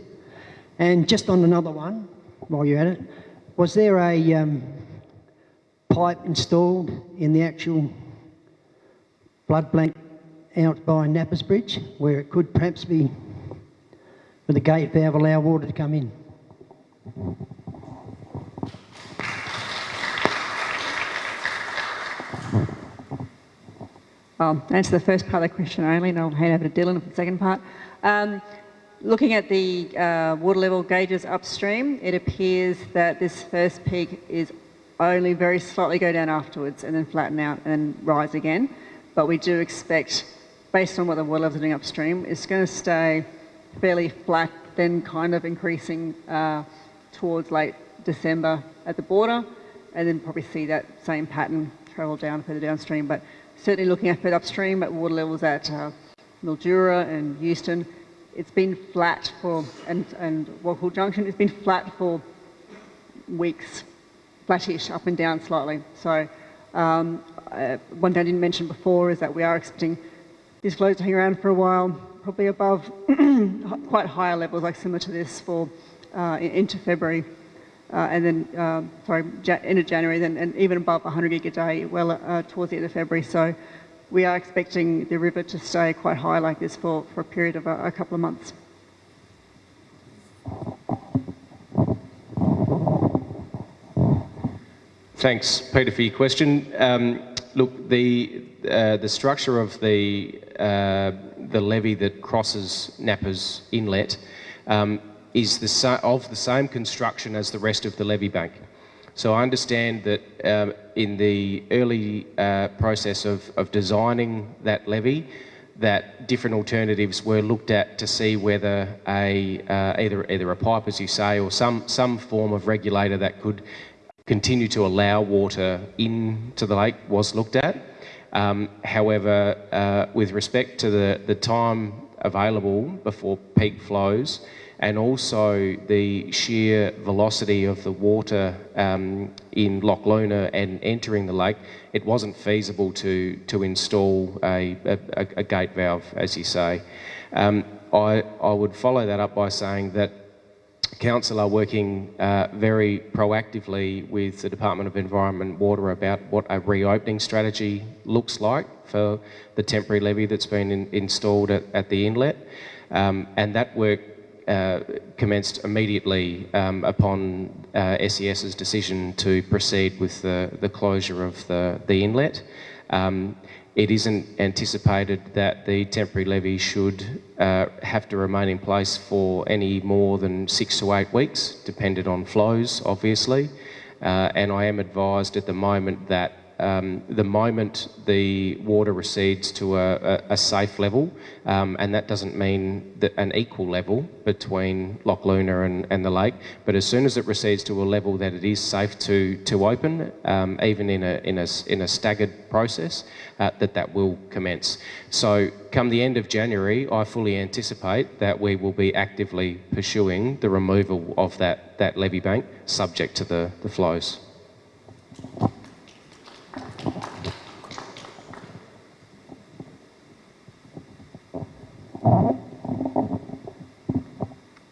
And just on another one, while you're at it, was there a um, pipe installed in the actual blood blank out by Nappers Bridge where it could perhaps be with the gate valve allow water to come in. I'll answer the first part of the question only and I'll hand over to Dylan for the second part. Um, looking at the uh, water level gauges upstream, it appears that this first peak is only very slightly go down afterwards and then flatten out and rise again. But we do expect, based on what the water levels are doing upstream, it's going to stay fairly flat, then kind of increasing uh, towards late December at the border, and then probably see that same pattern travel down further downstream. But certainly looking at upstream at water levels at uh, Mildura and Euston, it's been flat for, and, and Junction, it's been flat for weeks, flattish, up and down slightly. So um, uh, one thing I didn't mention before is that we are expecting flows hang around for a while, probably above quite higher levels, like similar to this for uh, into February. Uh, and then, uh, sorry, ja end of January, then, and even above 100 gig a day, well uh, towards the end of February. So we are expecting the river to stay quite high like this for, for a period of a, a couple of months. Thanks, Peter, for your question. Um, look, the uh, the structure of the uh, the levee that crosses Napper's Inlet um, is the of the same construction as the rest of the levee bank. So I understand that um, in the early uh, process of, of designing that levee, that different alternatives were looked at to see whether a uh, either either a pipe, as you say, or some some form of regulator that could continue to allow water into the lake was looked at. Um, however, uh, with respect to the, the time available before peak flows and also the sheer velocity of the water um, in Loch Luna and entering the lake, it wasn't feasible to, to install a, a, a gate valve, as you say. Um, I, I would follow that up by saying that Council are working uh, very proactively with the Department of Environment and Water about what a reopening strategy looks like for the temporary levee that's been in, installed at, at, the inlet. Um, and that work uh, commenced immediately um, upon uh, SES's decision to proceed with the, the closure of the, the inlet. Um, it isn't anticipated that the temporary levee should uh, have to remain in place for any more than six to eight weeks, dependent on flows, obviously. Uh, and I am advised at the moment that um, the moment the water recedes to a, a, a safe level, um, and that doesn't mean an equal level between Loch Luna and, and, the lake, but as soon as it recedes to a level that it is safe to, to open, um, even in a, in, a, in a staggered process, uh, that that will commence. So come the end of January, I fully anticipate that we will be actively pursuing the removal of that, that levee bank subject to the, the flows.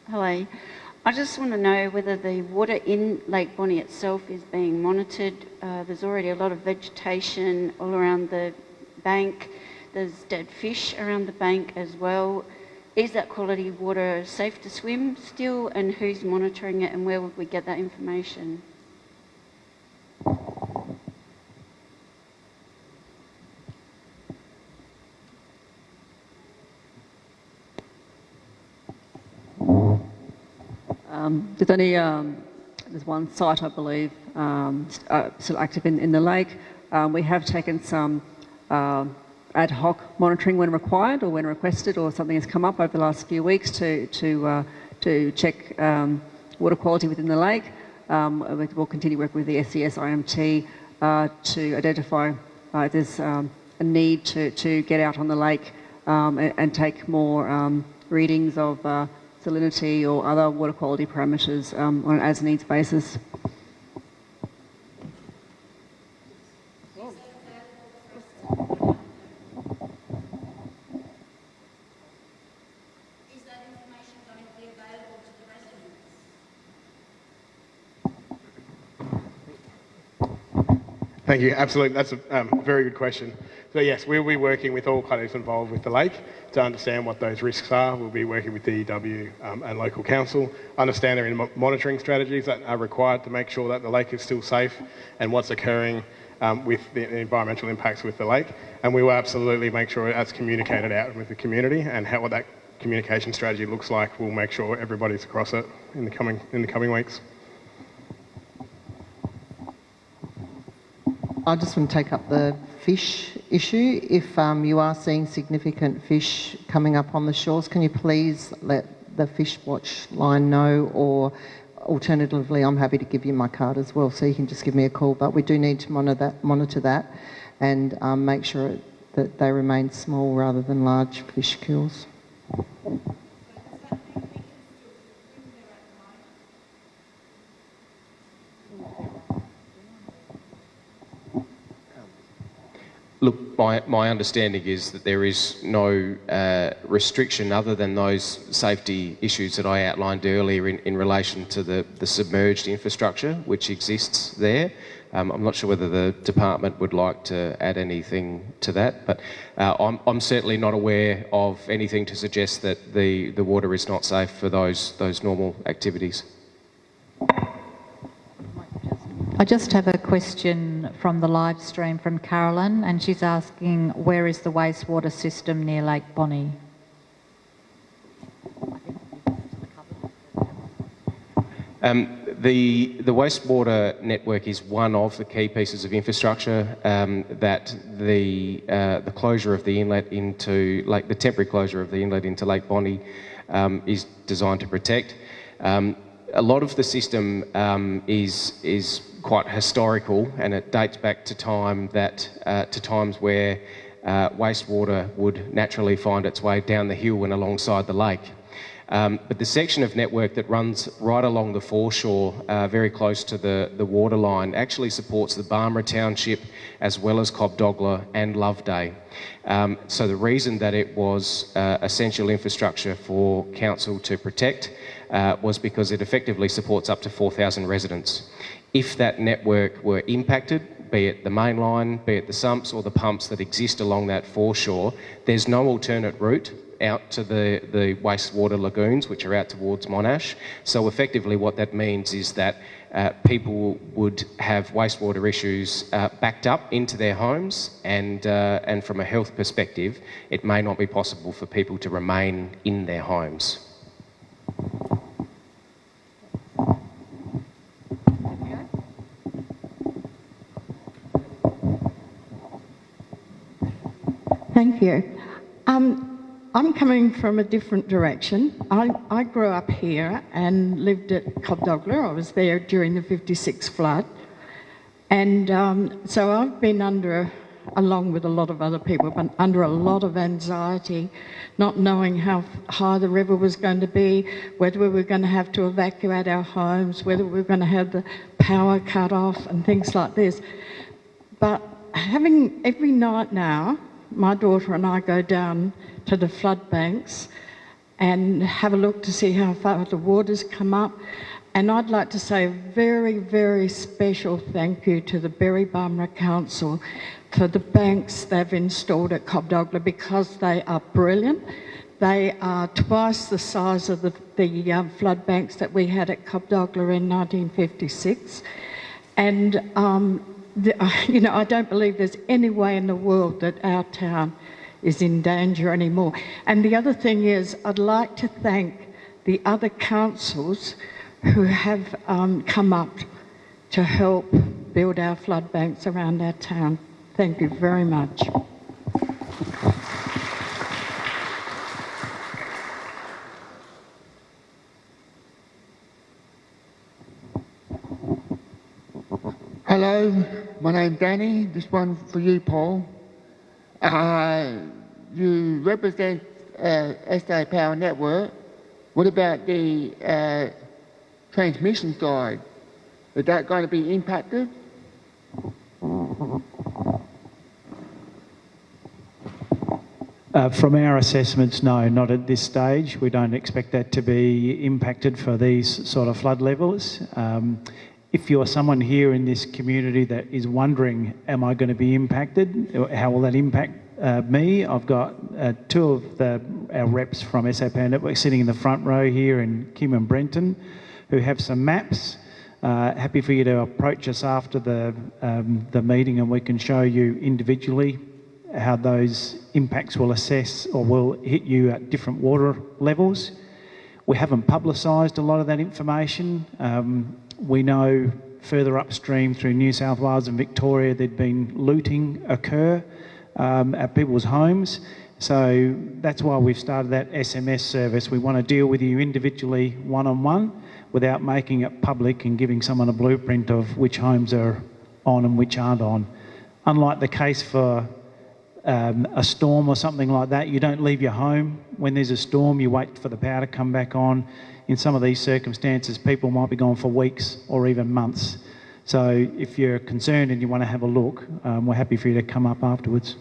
Hello. I just want to know whether the water in Lake Bonney itself is being monitored. Uh, there's already a lot of vegetation all around the bank. There's dead fish around the bank as well. Is that quality water safe to swim still? And who's monitoring it and where would we get that information? Um, there's only um, there's one site, I believe, um, uh, still active in, in the lake. Um, we have taken some uh, ad hoc monitoring when required or when requested, or something has come up over the last few weeks to to uh, to check um, water quality within the lake. we'll continue working with the SES IMT uh, to identify uh, if there's a need to to get out on the lake and, and, take more readings of uh, salinity or other water quality parameters um, on an as-needs basis. Thank you. Absolutely. That's a um, very good question. So yes, we'll be working with all parties involved with the lake to understand what those risks are. We'll be working with DEW um, and local council, understand their monitoring strategies that are required to make sure that the lake is still safe and what's occurring um, with the environmental impacts with the lake. And we will absolutely make sure that's communicated out with the community and how what that communication strategy looks like. We'll make sure everybody's across it in the coming in the coming weeks. I just want to take up the fish issue. If um, you are seeing significant fish coming up on the shores, can you please let the Fish Watch line know or alternatively I'm happy to give you my card as well so you can just give me a call but we do need to monitor that, monitor that and um, make sure that they remain small rather than large fish kills. Look, my, my understanding is that there is no uh, restriction other than those safety issues that I outlined earlier in, in relation to the, the submerged infrastructure which exists there. Um, I'm not sure whether the department would like to add anything to that, but uh, I'm, I'm certainly not aware of anything to suggest that the, the water is not safe for those, those normal activities. I just have a question from the live stream from Carolyn, and she's asking where is the wastewater system near Lake Bonney? Um, the, the wastewater network is one of the key pieces of infrastructure um, that the, uh, the closure of the inlet into Lake, the temporary closure of the inlet into Lake Bonney um, is designed to protect. Um, a lot of the system um, is, is quite historical and it dates back to time that uh, to times where uh, wastewater would naturally find its way down the hill and alongside the lake. Um, but the section of network that runs right along the foreshore, uh, very close to the, the waterline, actually supports the Barmera Township as well as Cobdogla and Loveday. Um, so the reason that it was uh, essential infrastructure for council to protect uh, was because it effectively supports up to 4,000 residents if that network were impacted, be it the main line, be it the sumps or the pumps that exist along that foreshore, there's no alternate route out to the, the wastewater lagoons, which are out towards Monash. So effectively what that means is that uh, people would have wastewater issues uh, backed up into their homes and, uh, and from a health perspective, it may not be possible for people to remain in their homes. Thank you. Um, I'm coming from a different direction. I, I, grew up here and lived at Cobdogla. I was there during the 56 flood. And um, so I've been under, along with a lot of other people, but under a lot of anxiety, not knowing how high the river was going to be, whether we were going to have to evacuate our homes, whether we were going to have the power cut off and things like this. But having every night now, my daughter and I go down to the flood banks and have a look to see how far the water's come up. And I'd like to say a very, very special thank you to the Berri Barmera Council for the banks they've installed at Cobdogla because they are brilliant. They are twice the size of the, the um, flood banks that we had at Cobdogla in 1956. And um, you know, I don't believe there's any way in the world that our town is in danger anymore. And the other thing is, I'd like to thank the other councils who have um, come up to help build our flood banks around our town. Thank you very much. Hello, my name's Danny. This one for you, Paul. Uh, you represent uh, SA Power Network. What about the uh, transmission side? Is that going to be impacted? Uh, from our assessments, no, not at this stage. We don't expect that to be impacted for these sort of flood levels. Um, if you're someone here in this community that is wondering, am I going to be impacted? How will that impact uh, me? I've got uh, two of the, our reps from SA Power Network sitting in the front row here in Kim and Brenton who have some maps. Uh, happy for you to approach us after the, um, the meeting and we can show you individually how those impacts will assess or will hit you at different water levels. We haven't publicised a lot of that information. Um, we know further upstream through New South Wales and Victoria, there'd been looting occur um, at people's homes. So that's why we've started that SMS service. We want to deal with you individually, one on one, without making it public and giving someone a blueprint of which homes are on and which aren't on. Unlike the case for um, a storm or something like that, you don't leave your home. When there's a storm, you wait for the power to come back on. In some of these circumstances, people might be gone for weeks or even months. So if you're concerned and you want to have a look, um, we're happy for you to come up afterwards.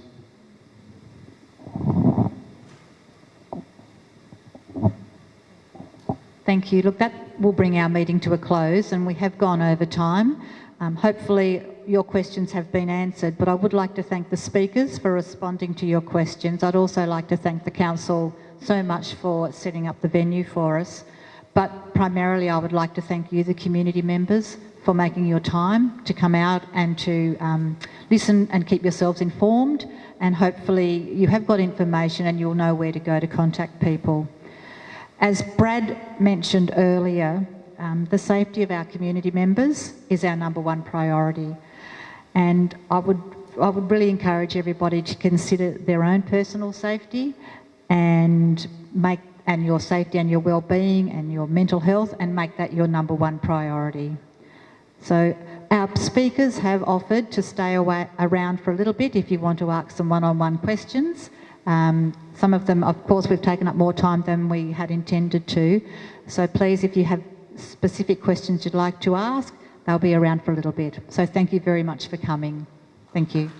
Thank you. Look, that will bring our meeting to a close and we have gone over time. Um, hopefully your questions have been answered, but I would like to thank the speakers for responding to your questions. I'd also like to thank the Council so much for setting up the venue for us. But primarily I would like to thank you, the community members, for making your time to come out and to um, listen and keep yourselves informed and hopefully you have got information and you'll know where to go to contact people. As Brad mentioned earlier, um, the safety of our community members is our number one priority. And I would, I would really encourage everybody to consider their own personal safety and make and your safety and your well-being and your mental health and make that your number one priority. So our speakers have offered to stay away, around for a little bit if you want to ask some one-on-one -on -one questions. Um, some of them, of course, we've taken up more time than we had intended to. So please, if you have specific questions you'd like to ask, they'll be around for a little bit. So thank you very much for coming. Thank you.